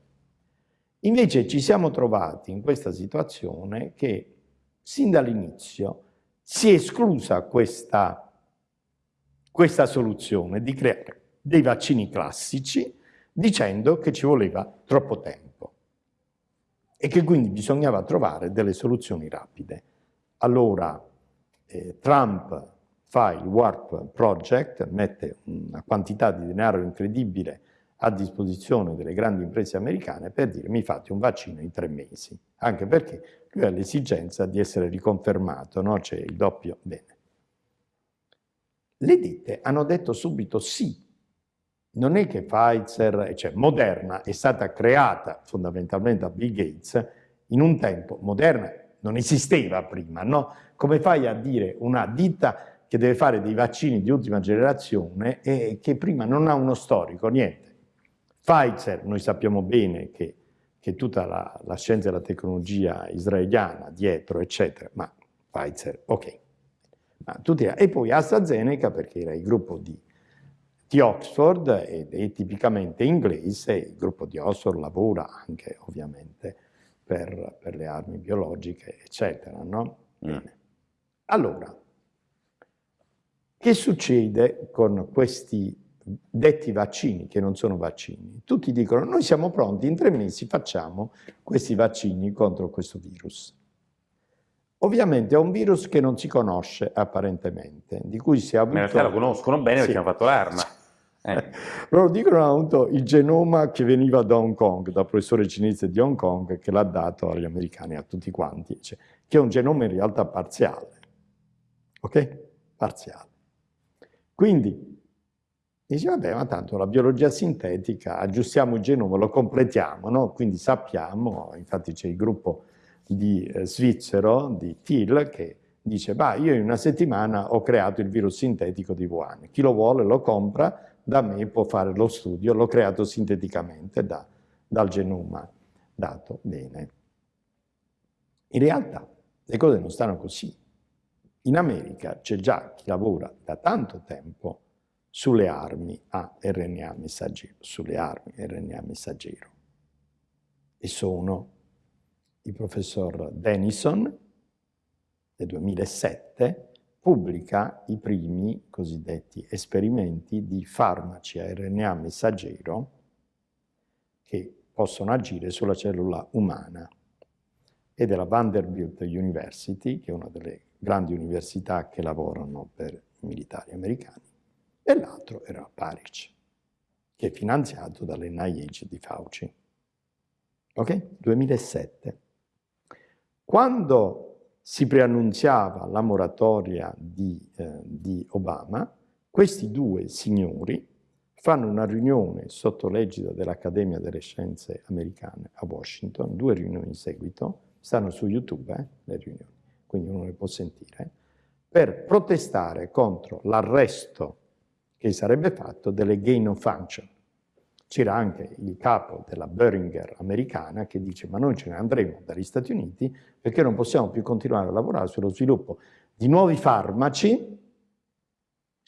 Invece ci siamo trovati in questa situazione che sin dall'inizio si è esclusa questa questa soluzione di creare dei vaccini classici dicendo che ci voleva troppo tempo e che quindi bisognava trovare delle soluzioni rapide. Allora eh, Trump fa il Warp Project, mette una quantità di denaro incredibile a disposizione delle grandi imprese americane per dire mi fate un vaccino in tre mesi, anche perché lui ha l'esigenza di essere riconfermato, no? c'è il doppio bene. Le ditte hanno detto subito sì. Non è che Pfizer, cioè Moderna, è stata creata fondamentalmente da Bill Gates in un tempo, Moderna non esisteva prima, no? Come fai a dire una ditta che deve fare dei vaccini di ultima generazione e che prima non ha uno storico, niente. Pfizer, noi sappiamo bene che, che tutta la, la scienza e la tecnologia israeliana dietro, eccetera, ma Pfizer, ok. E poi AstraZeneca perché era il gruppo di, di Oxford ed è tipicamente inglese, il gruppo di Oxford lavora anche ovviamente per, per le armi biologiche, eccetera. No? Mm. Allora, che succede con questi detti vaccini, che non sono vaccini? Tutti dicono, noi siamo pronti, in tre mesi facciamo questi vaccini contro questo virus. Ovviamente è un virus che non si conosce apparentemente, di cui si è avuto... Ma in realtà lo conoscono bene sì. perché hanno fatto l'arma. Eh. Loro dicono avuto il genoma che veniva da Hong Kong, dal professore cinese di Hong Kong, che l'ha dato agli americani, a tutti quanti, cioè, che è un genoma in realtà parziale. Ok? Parziale. Quindi dice, vabbè, ma tanto la biologia sintetica, aggiustiamo il genoma, lo completiamo, no? Quindi sappiamo, infatti c'è il gruppo di eh, svizzero, di Thiel, che dice, bah, io in una settimana ho creato il virus sintetico di Wuhan, chi lo vuole lo compra, da me può fare lo studio, l'ho creato sinteticamente da, dal genoma dato. Bene. In realtà le cose non stanno così. In America c'è già chi lavora da tanto tempo sulle armi a RNA messaggero, sulle armi RNA messaggero. E sono il professor Denison, nel 2007, pubblica i primi cosiddetti esperimenti di farmaci a RNA messaggero che possono agire sulla cellula umana. E della Vanderbilt University, che è una delle grandi università che lavorano per i militari americani, e l'altro era Parich, che è finanziato dall'NIH di Fauci. Ok? 2007. Quando si preannunziava la moratoria di, eh, di Obama, questi due signori fanno una riunione sotto l'egida dell'Accademia delle Scienze Americane a Washington, due riunioni in seguito, stanno su YouTube eh, le riunioni, quindi uno le può sentire, per protestare contro l'arresto che sarebbe fatto delle gain of function. C'era anche il capo della Boehringer americana che dice ma noi ce ne andremo dagli Stati Uniti perché non possiamo più continuare a lavorare sullo sviluppo di nuovi farmaci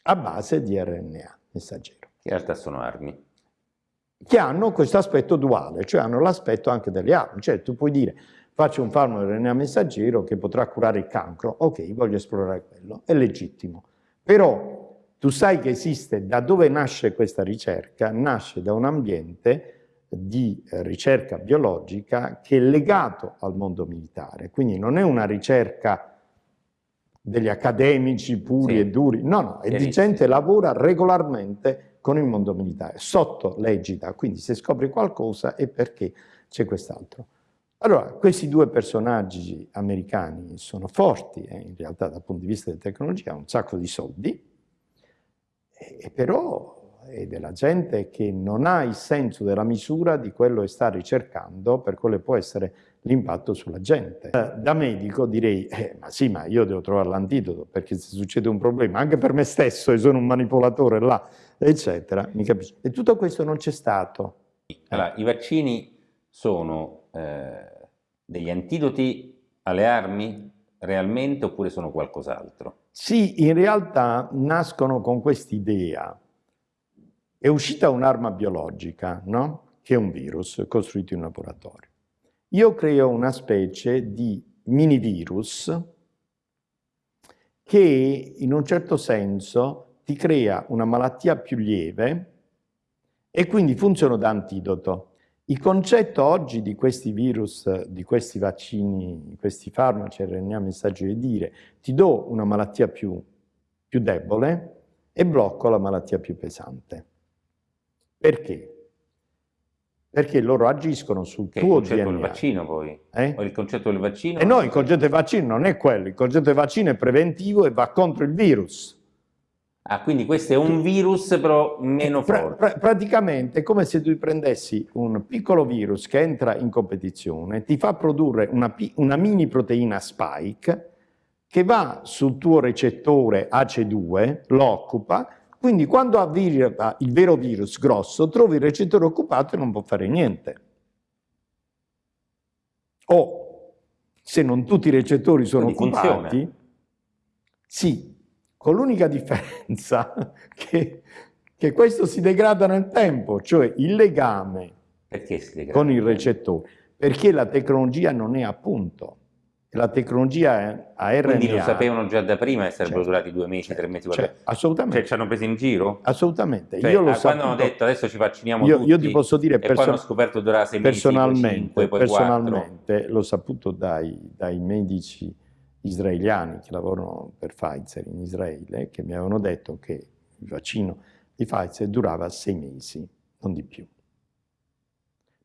a base di RNA messaggero. In realtà sono armi. Che hanno questo aspetto duale, cioè hanno l'aspetto anche delle armi. Cioè tu puoi dire faccio un farmaco RNA messaggero che potrà curare il cancro, ok, voglio esplorare quello, è legittimo. Però tu sai che esiste, da dove nasce questa ricerca? Nasce da un ambiente di ricerca biologica che è legato al mondo militare, quindi non è una ricerca degli accademici puri sì. e duri, no, no, è di gente che lavora regolarmente con il mondo militare, sotto l'egida, quindi se scopri qualcosa è perché c'è quest'altro. Allora, questi due personaggi americani sono forti, eh, in realtà dal punto di vista della tecnologia, hanno un sacco di soldi, e però è della gente che non ha il senso della misura di quello che sta ricercando per che può essere l'impatto sulla gente. Eh, da medico direi, eh, ma sì, ma io devo trovare l'antidoto perché se succede un problema, anche per me stesso, e sono un manipolatore là, eccetera, mi capisci? E tutto questo non c'è stato. Allora, i vaccini sono eh, degli antidoti alle armi realmente oppure sono qualcos'altro? Sì, in realtà nascono con quest'idea. È uscita un'arma biologica, no? che è un virus costruito in laboratorio. Io creo una specie di mini virus che in un certo senso ti crea una malattia più lieve e quindi funziona da antidoto. Il concetto oggi di questi virus, di questi vaccini, di questi farmaci RNA messaggio è dire ti do una malattia più, più debole e blocco la malattia più pesante. Perché? Perché loro agiscono sul che tuo DNA. Il concetto del vaccino poi? Eh? O il concetto del vaccino? E eh no, il concetto del vaccino non è quello, il concetto del vaccino è preventivo e va contro il virus. Ah, quindi questo è un virus però meno forte. Pra, praticamente è come se tu prendessi un piccolo virus che entra in competizione, ti fa produrre una, una mini proteina spike che va sul tuo recettore AC2, lo occupa, quindi quando arriva il vero virus grosso, trovi il recettore occupato e non può fare niente. O se non tutti i recettori sono quindi occupati, funziona. sì, con l'unica differenza che, che, questo si degrada nel tempo, cioè il legame con il recettore, perché la tecnologia non è appunto. La tecnologia a RNA... Quindi lo sapevano già da prima e sarebbero certo, durati due mesi, tre mesi? Certo, assolutamente. Cioè ci hanno preso in giro? Assolutamente. Cioè, io lo quando hanno detto adesso ci vacciniamo io, tutti io ti posso dire e poi hanno scoperto durare sei mesi, personalmente, poi cinque, poi personalmente l'ho saputo dai, dai medici israeliani che lavorano per Pfizer in Israele che mi avevano detto che il vaccino di Pfizer durava sei mesi, non di più.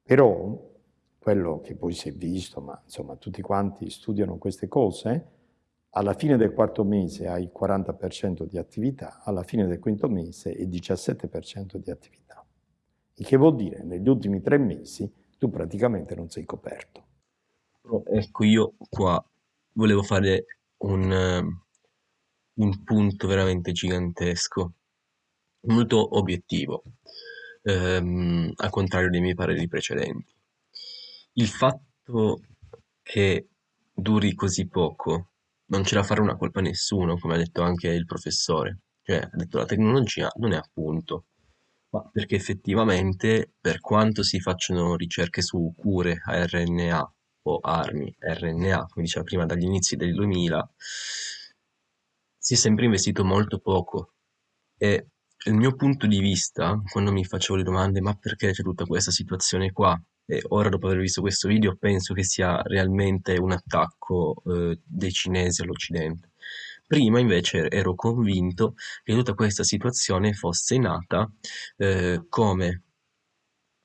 Però quello che poi si è visto, ma insomma tutti quanti studiano queste cose, alla fine del quarto mese hai il 40% di attività, alla fine del quinto mese il 17% di attività. Il che vuol dire negli ultimi tre mesi tu praticamente non sei coperto. Ecco, io qua volevo fare un, eh, un punto veramente gigantesco, molto obiettivo, ehm, al contrario dei miei pareri precedenti. Il fatto che duri così poco non ce la farà una colpa a nessuno, come ha detto anche il professore. Cioè, ha detto la tecnologia non è a punto, ma perché effettivamente per quanto si facciano ricerche su cure a RNA o armi RNA, come diceva prima, dagli inizi del 2000, si è sempre investito molto poco. E il mio punto di vista, quando mi facevo le domande, ma perché c'è tutta questa situazione qua? E ora, dopo aver visto questo video, penso che sia realmente un attacco eh, dei cinesi all'Occidente. Prima invece ero convinto che tutta questa situazione fosse nata eh, come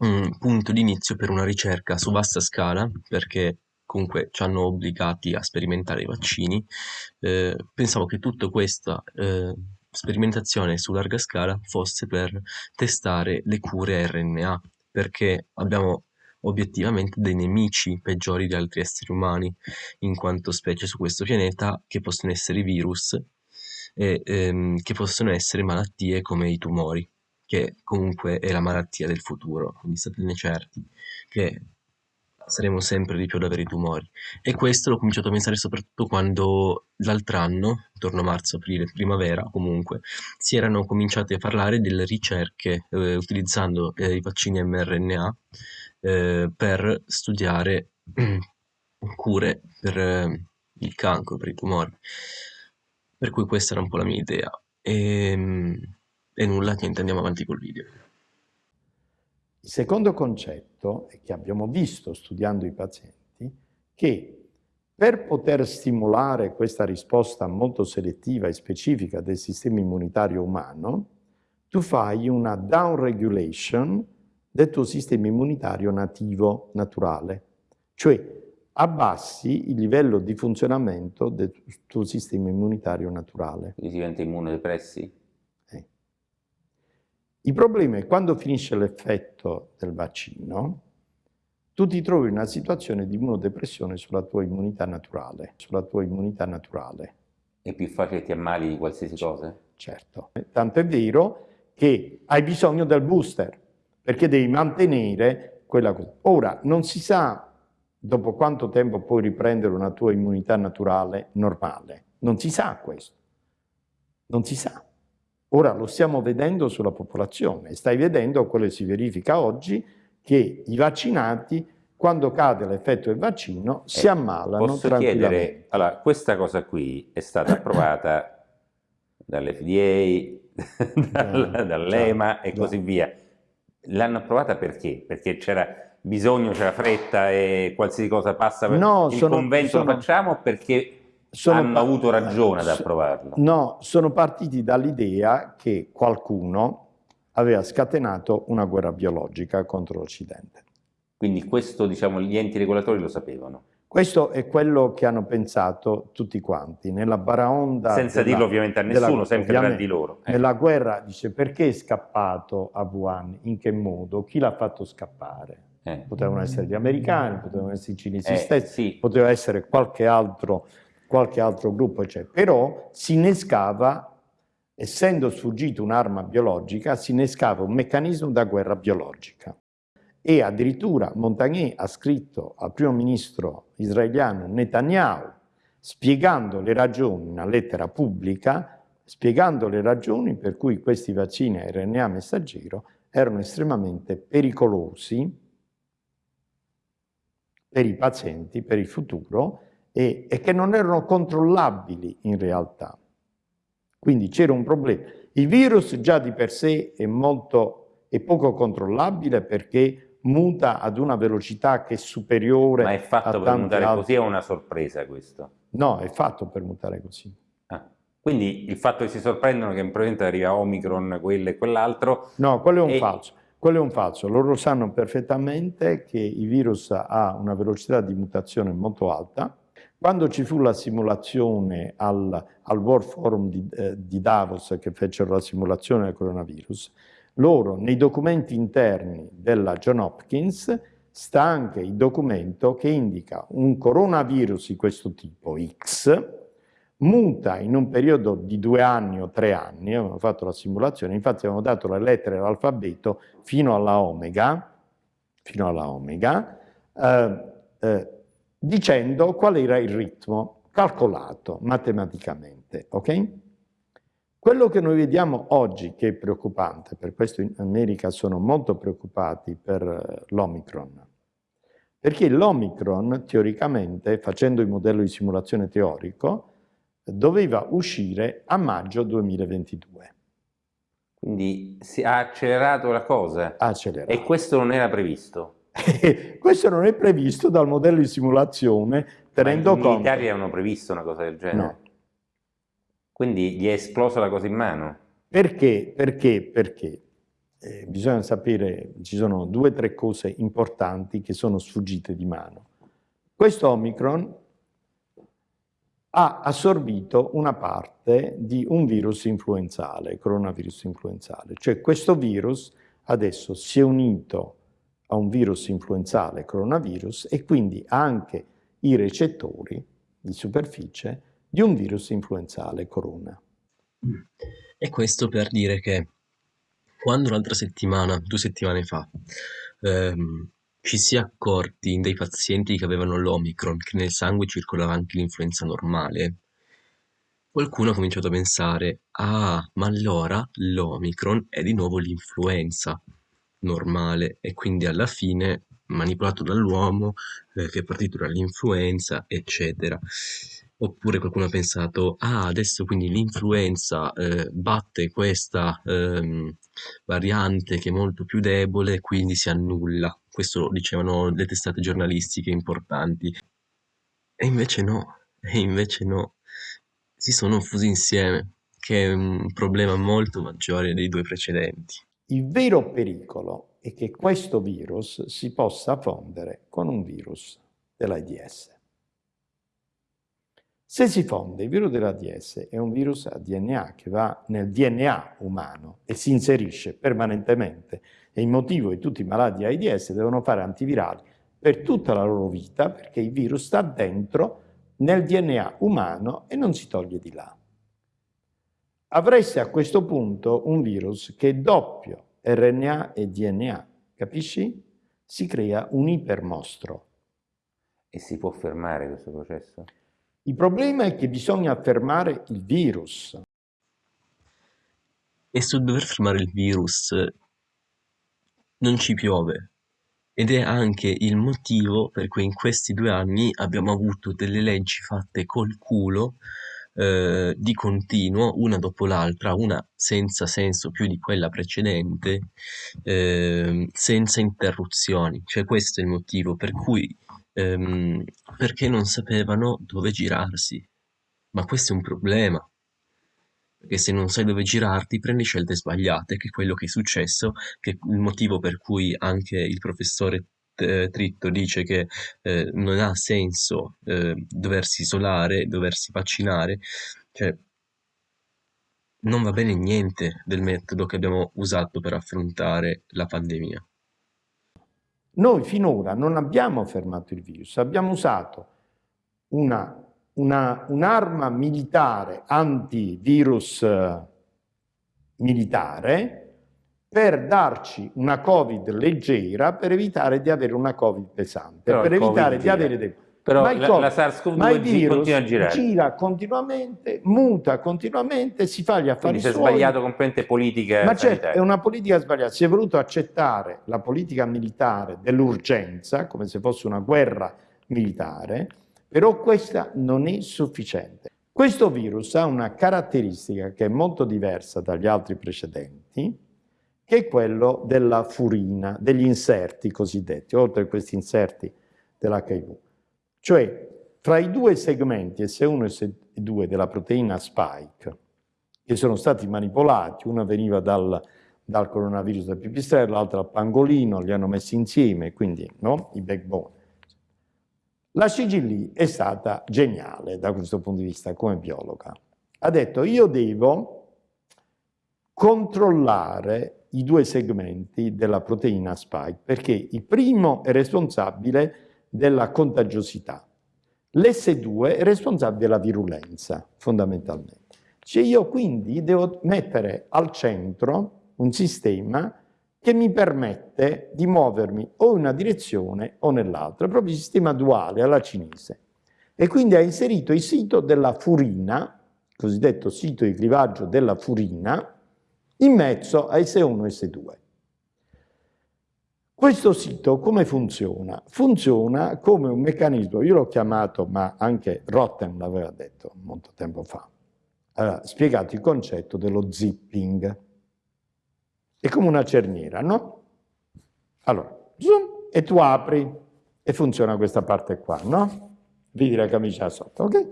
un punto d'inizio per una ricerca su vasta scala, perché comunque ci hanno obbligati a sperimentare i vaccini. Eh, pensavo che tutta questa eh, sperimentazione su larga scala fosse per testare le cure RNA, perché abbiamo obiettivamente dei nemici peggiori di altri esseri umani, in quanto specie su questo pianeta, che possono essere virus e ehm, che possono essere malattie come i tumori, che comunque è la malattia del futuro, quindi statene certi che saremo sempre di più ad avere i tumori. E questo l'ho cominciato a pensare soprattutto quando l'altro anno, intorno a marzo, aprile, primavera comunque, si erano cominciate a parlare delle ricerche eh, utilizzando eh, i vaccini mRNA eh, per studiare cure per eh, il cancro, per i tumori. Per cui questa era un po' la mia idea. E, ehm, e nulla, niente, andiamo avanti col video. Il secondo concetto è che abbiamo visto studiando i pazienti che per poter stimolare questa risposta molto selettiva e specifica del sistema immunitario umano, tu fai una down regulation del tuo sistema immunitario nativo, naturale. Cioè abbassi il livello di funzionamento del tuo sistema immunitario naturale. Quindi diventa immunodepressi? Il problema è che quando finisce l'effetto del vaccino, tu ti trovi in una situazione di immunodepressione sulla tua immunità naturale, sulla tua immunità naturale. È più facile che ti ammali di qualsiasi cosa? Certo. Tanto è vero che hai bisogno del booster perché devi mantenere quella cosa. Ora, non si sa dopo quanto tempo puoi riprendere una tua immunità naturale normale. Non si sa questo. Non si sa. Ora lo stiamo vedendo sulla popolazione. Stai vedendo quello che si verifica oggi, che i vaccinati, quando cade l'effetto del vaccino, si eh, ammalano posso chiedere, allora, questa cosa qui è stata approvata dall'FDA, dal, dall'EMA e così via L'hanno approvata perché? Perché c'era bisogno, c'era fretta e qualsiasi cosa passa per no, il sono, convento sono, lo facciamo perché hanno avuto ragione ad approvarlo? No, sono partiti dall'idea che qualcuno aveva scatenato una guerra biologica contro l'Occidente. Quindi questo, diciamo, gli enti regolatori lo sapevano? Questo è quello che hanno pensato tutti quanti, nella baraonda... Senza della, dirlo ovviamente a nessuno, della, sempre tra di loro. Eh. Nella guerra dice perché è scappato a Wuhan, in che modo, chi l'ha fatto scappare? Eh. Potevano essere gli americani, potevano essere i cinesi eh, stessi, sì. poteva essere qualche altro, qualche altro gruppo, eccetera. Però si innescava, essendo sfuggito un'arma biologica, si innescava un meccanismo da guerra biologica e addirittura Montagnier ha scritto al primo ministro israeliano Netanyahu spiegando le ragioni, una lettera pubblica, spiegando le ragioni per cui questi vaccini a RNA messaggero erano estremamente pericolosi per i pazienti, per il futuro, e, e che non erano controllabili in realtà. Quindi c'era un problema. Il virus già di per sé è molto è poco controllabile perché muta ad una velocità che è superiore Ma è fatto per mutare altri. così è una sorpresa questo? No, è fatto per mutare così. Ah. Quindi il fatto che si sorprendono che probabilmente arriva Omicron, quello e quell'altro... No, quello è un e... falso. Quello è un falso. Loro sanno perfettamente che il virus ha una velocità di mutazione molto alta. Quando ci fu la simulazione al, al World Forum di, eh, di Davos, che fecero la simulazione del coronavirus, loro nei documenti interni della John Hopkins sta anche il documento che indica un coronavirus di questo tipo X muta in un periodo di due anni o tre anni, abbiamo fatto la simulazione, infatti abbiamo dato le lettere dell'alfabeto fino alla omega, fino alla omega eh, eh, dicendo qual era il ritmo calcolato matematicamente, ok? Quello che noi vediamo oggi che è preoccupante, per questo in America sono molto preoccupati per eh, l'Omicron, perché l'Omicron teoricamente, facendo il modello di simulazione teorico, doveva uscire a maggio 2022. Quindi si ha accelerato la cosa? Accelerato. E questo non era previsto? questo non è previsto dal modello di simulazione, tenendo conto... I militari avevano previsto una cosa del genere? No. Quindi gli è esplosa la cosa in mano? Perché? Perché? Perché? Eh, bisogna sapere, ci sono due o tre cose importanti che sono sfuggite di mano. Questo Omicron ha assorbito una parte di un virus influenzale, coronavirus influenzale. Cioè questo virus adesso si è unito a un virus influenzale, coronavirus, e quindi anche i recettori di superficie di un virus influenzale, corona. E questo per dire che quando l'altra settimana, due settimane fa, ehm, ci si è accorti dei pazienti che avevano l'Omicron che nel sangue circolava anche l'influenza normale, qualcuno ha cominciato a pensare «Ah, ma allora l'Omicron è di nuovo l'influenza normale e quindi alla fine manipolato dall'uomo eh, che è partito dall'influenza, eccetera». Oppure qualcuno ha pensato «Ah, adesso quindi l'influenza eh, batte questa ehm, variante che è molto più debole, quindi si annulla». Questo lo dicevano le testate giornalistiche importanti. E invece no, e invece no. Si sono fusi insieme, che è un problema molto maggiore dei due precedenti. Il vero pericolo è che questo virus si possa fondere con un virus dell'AIDS. Se si fonde, il virus dell'AIDS è un virus a DNA che va nel DNA umano e si inserisce permanentemente e il motivo che tutti i malati AIDS devono fare antivirali per tutta la loro vita perché il virus sta dentro nel DNA umano e non si toglie di là. Avreste a questo punto un virus che è doppio RNA e DNA, capisci? Si crea un ipermostro. E si può fermare questo processo? Il problema è che bisogna fermare il virus. E sul dover fermare il virus non ci piove ed è anche il motivo per cui in questi due anni abbiamo avuto delle leggi fatte col culo eh, di continuo, una dopo l'altra, una senza senso più di quella precedente, eh, senza interruzioni. Cioè questo è il motivo per cui, ehm, perché non sapevano dove girarsi. Ma questo è un problema perché se non sai dove girarti prendi scelte sbagliate, che è quello che è successo, che è il motivo per cui anche il professore eh, Tritto dice che eh, non ha senso eh, doversi isolare, doversi vaccinare, cioè non va bene niente del metodo che abbiamo usato per affrontare la pandemia. Noi finora non abbiamo fermato il virus, abbiamo usato una un'arma militare, antivirus eh, militare, per darci una Covid leggera per evitare di avere una Covid pesante, Però per evitare di avere dei... Però ma la, la SARS-CoV-2 continua a girare. gira continuamente, muta continuamente, si fa gli affari Quindi si è sbagliato completamente politica Ma certo, è una politica sbagliata. Si è voluto accettare la politica militare dell'urgenza, come se fosse una guerra militare, però questa non è sufficiente. Questo virus ha una caratteristica che è molto diversa dagli altri precedenti, che è quello della furina, degli inserti cosiddetti, oltre a questi inserti dell'HIV. Cioè, fra i due segmenti S1 e S2 della proteina spike, che sono stati manipolati, uno veniva dal, dal coronavirus del pipistrello, l'altro dal pangolino, li hanno messi insieme, quindi no? i backbone. La CGL è stata geniale da questo punto di vista come biologa. Ha detto io devo controllare i due segmenti della proteina spike perché il primo è responsabile della contagiosità, l'S2 è responsabile della virulenza fondamentalmente. Cioè io quindi devo mettere al centro un sistema che mi permette di muovermi o in una direzione o nell'altra, proprio sistema duale alla cinese. E quindi ha inserito il sito della furina, cosiddetto sito di clivaggio della furina, in mezzo a S1 e S2. Questo sito come funziona? Funziona come un meccanismo, io l'ho chiamato, ma anche Rotten l'aveva detto molto tempo fa, aveva spiegato il concetto dello zipping. È come una cerniera, no? Allora, zoom, e tu apri e funziona questa parte qua, no? Vedi la camicia sotto, ok?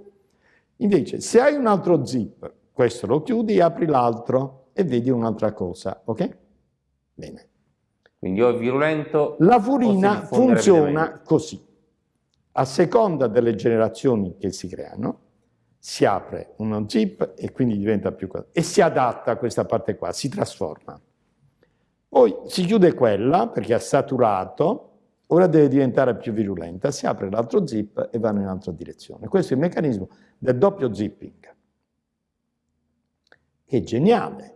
Invece, se hai un altro zip questo lo chiudi, apri l'altro e vedi un'altra cosa, ok? Bene. Quindi o è virulento... La furina funziona così. A seconda delle generazioni che si creano, si apre uno zip e quindi diventa più... e si adatta a questa parte qua, si trasforma. Poi si chiude quella perché ha saturato, ora deve diventare più virulenta, si apre l'altro zip e va in un'altra direzione. Questo è il meccanismo del doppio zipping, che è geniale,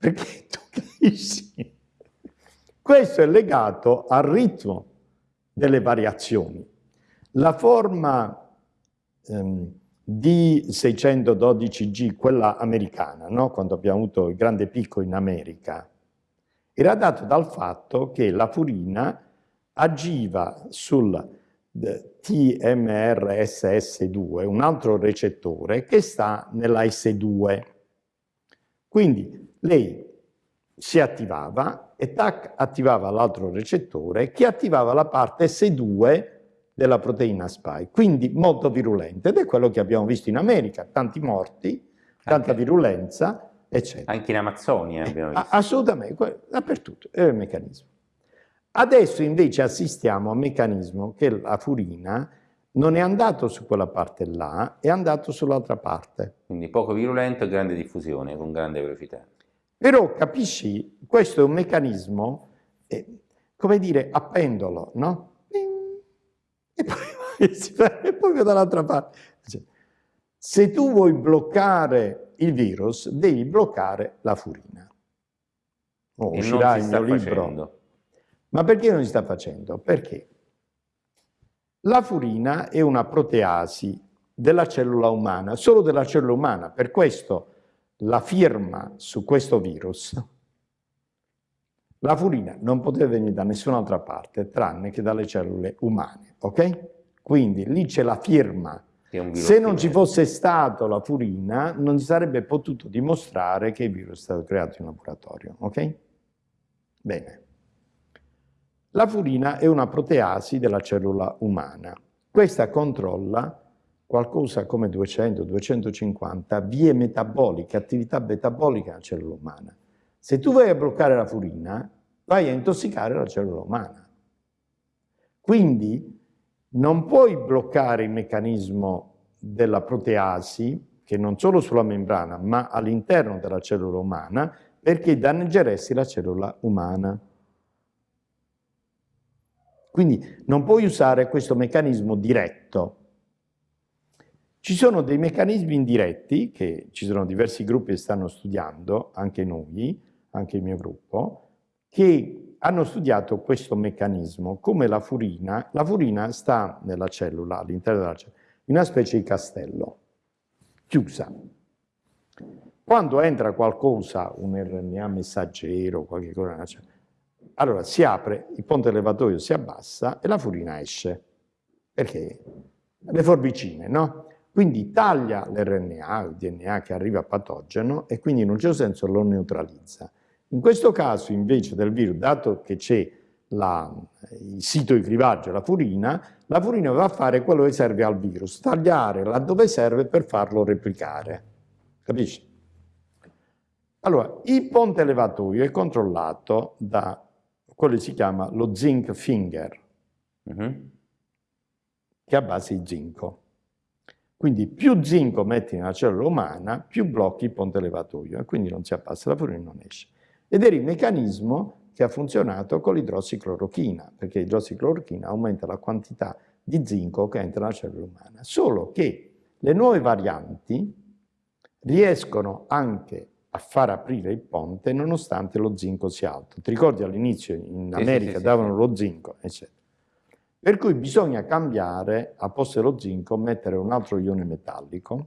perché tu capisci. Questo è legato al ritmo delle variazioni. La forma ehm, D612G, quella americana, no? quando abbiamo avuto il grande picco in America, era dato dal fatto che la furina agiva sul eh, TMRSS2, un altro recettore che sta nella S2. Quindi lei si attivava e TAC attivava l'altro recettore che attivava la parte S2 della proteina spike, quindi molto virulente ed è quello che abbiamo visto in America, tanti morti, tanta anche, virulenza, eccetera. Anche in Amazzonia abbiamo visto. Assolutamente, dappertutto, è il meccanismo. Adesso invece assistiamo a un meccanismo che la furina non è andato su quella parte là, è andato sull'altra parte. Quindi poco virulento e grande diffusione, con grande velocità. Però capisci, questo è un meccanismo, eh, come dire, a pendolo, no? e poi si fa proprio dall'altra parte. Se tu vuoi bloccare il virus, devi bloccare la furina. Oh, uscirà il mio libro. Facendo. Ma perché non si sta facendo? Perché la furina è una proteasi della cellula umana, solo della cellula umana. Per questo la firma su questo virus la furina non poteva venire da nessun'altra parte tranne che dalle cellule umane, ok? Quindi lì c'è la firma. Se non ci fosse stato la furina, non si sarebbe potuto dimostrare che il virus è stato creato in laboratorio, ok? Bene. La furina è una proteasi della cellula umana. Questa controlla qualcosa come 200-250 vie metaboliche, attività metabolica nella cellula umana. Se tu vai a bloccare la furina, vai a intossicare la cellula umana. Quindi non puoi bloccare il meccanismo della proteasi, che non solo sulla membrana, ma all'interno della cellula umana, perché danneggeresti la cellula umana. Quindi non puoi usare questo meccanismo diretto. Ci sono dei meccanismi indiretti, che ci sono diversi gruppi che stanno studiando, anche noi, anche il mio gruppo, che hanno studiato questo meccanismo, come la furina, la furina sta nella cellula, all'interno della cellula, in una specie di castello, chiusa. Quando entra qualcosa, un RNA messaggero, qualche cosa, allora si apre, il ponte elevatoio si abbassa e la furina esce. Perché? Le forbicine, no? Quindi taglia l'RNA, il DNA che arriva patogeno e quindi in un certo senso lo neutralizza. In questo caso invece del virus, dato che c'è il sito di clivaggio, la furina, la furina va a fare quello che serve al virus, tagliare laddove serve per farlo replicare. Capisci? Allora, il ponte elevatoio è controllato da quello che si chiama lo zinc finger, uh mhm. -huh. che è a base di zinco. Quindi più zinco metti nella cellula umana, più blocchi il ponte elevatoio e quindi non si abbassa la furina e non esce. Ed era il meccanismo che ha funzionato con l'idrossiclorochina, perché l'idrossiclorochina aumenta la quantità di zinco che entra nella cellula umana. Solo che le nuove varianti riescono anche a far aprire il ponte nonostante lo zinco sia alto. Ti ricordi all'inizio in America sì, sì, davano lo zinco, eccetera. Per cui bisogna cambiare, a posto dello zinco, mettere un altro ione metallico,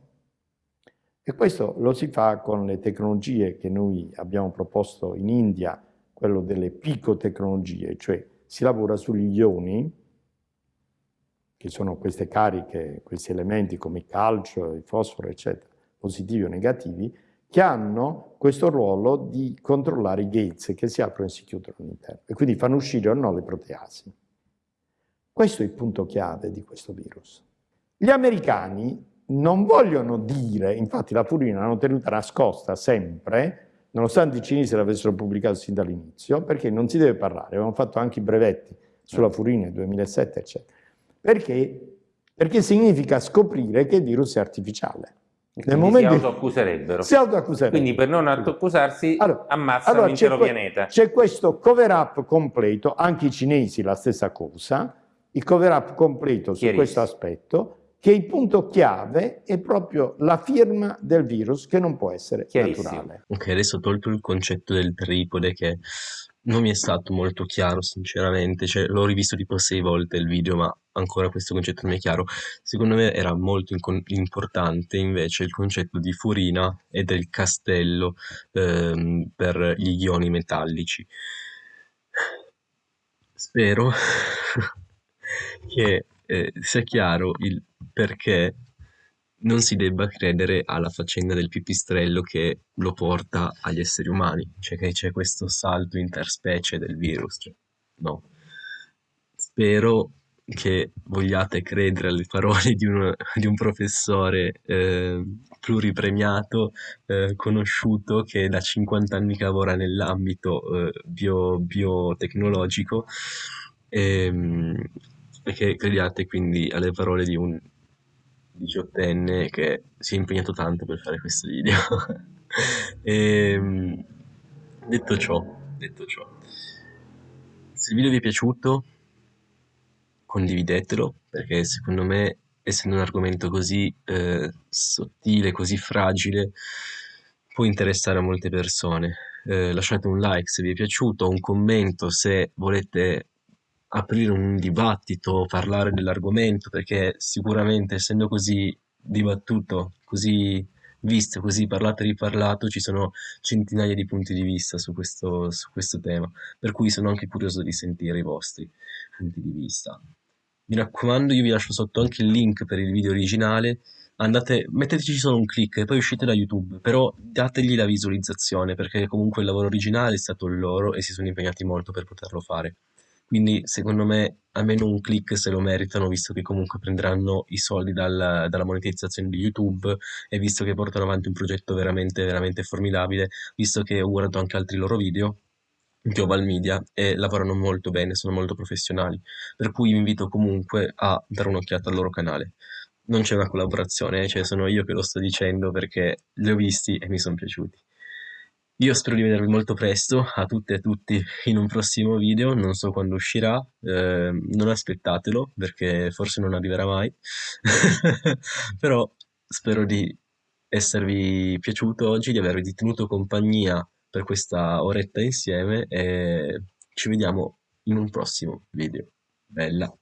e questo lo si fa con le tecnologie che noi abbiamo proposto in India, quello delle picotecnologie, cioè si lavora sugli ioni, che sono queste cariche, questi elementi come il calcio, il fosforo, eccetera, positivi o negativi, che hanno questo ruolo di controllare i gates che si aprono e si chiudono all'interno e quindi fanno uscire o no le proteasi. Questo è il punto chiave di questo virus. Gli americani non vogliono dire, infatti la Furina l'hanno tenuta nascosta sempre, nonostante i cinesi l'avessero pubblicato sin dall'inizio, perché non si deve parlare, avevamo fatto anche i brevetti sulla Furina nel 2007, eccetera. Perché? Perché significa scoprire che il virus è artificiale. Nel momento si autoaccuserebbero. Si autoaccuserebbero. Quindi per non autoaccusarsi allora, ammazzano allora l'intero pianeta. C'è questo cover-up completo, anche i cinesi la stessa cosa, il cover-up completo su questo aspetto, che il punto chiave è proprio la firma del virus che non può essere naturale. Ok, adesso tolto il concetto del tripode che non mi è stato molto chiaro sinceramente, cioè, l'ho rivisto tipo sei volte il video ma ancora questo concetto non mi è chiaro. Secondo me era molto importante invece il concetto di furina e del castello ehm, per gli ioni metallici. Spero che eh, sia chiaro il perché non si debba credere alla faccenda del pipistrello che lo porta agli esseri umani, cioè che c'è questo salto interspecie del virus. Cioè, no. Spero che vogliate credere alle parole di un, di un professore eh, pluripremiato, eh, conosciuto, che da 50 anni lavora nell'ambito eh, bio, biotecnologico ehm, e che crediate quindi alle parole di un diciottenne che si è impegnato tanto per fare questo video. e, ehm, detto ciò, detto ciò, se il video vi è piaciuto, condividetelo, perché secondo me, essendo un argomento così eh, sottile, così fragile, può interessare a molte persone. Eh, lasciate un like se vi è piaciuto, un commento se volete aprire un dibattito, parlare dell'argomento, perché sicuramente essendo così dibattuto, così visto, così parlato e riparlato, ci sono centinaia di punti di vista su questo, su questo tema, per cui sono anche curioso di sentire i vostri punti di vista. Mi raccomando, io vi lascio sotto anche il link per il video originale, andate, metteteci solo un clic e poi uscite da YouTube, però dategli la visualizzazione, perché comunque il lavoro originale è stato loro e si sono impegnati molto per poterlo fare. Quindi secondo me almeno un click se lo meritano, visto che comunque prenderanno i soldi dal, dalla monetizzazione di YouTube e visto che portano avanti un progetto veramente, veramente formidabile, visto che ho guardato anche altri loro video, Global Media e lavorano molto bene, sono molto professionali, per cui vi invito comunque a dare un'occhiata al loro canale. Non c'è una collaborazione, cioè sono io che lo sto dicendo perché li ho visti e mi sono piaciuti. Io spero di vedervi molto presto, a tutte e a tutti, in un prossimo video, non so quando uscirà, eh, non aspettatelo perché forse non arriverà mai, però spero di esservi piaciuto oggi, di avervi tenuto compagnia per questa oretta insieme e ci vediamo in un prossimo video. Bella!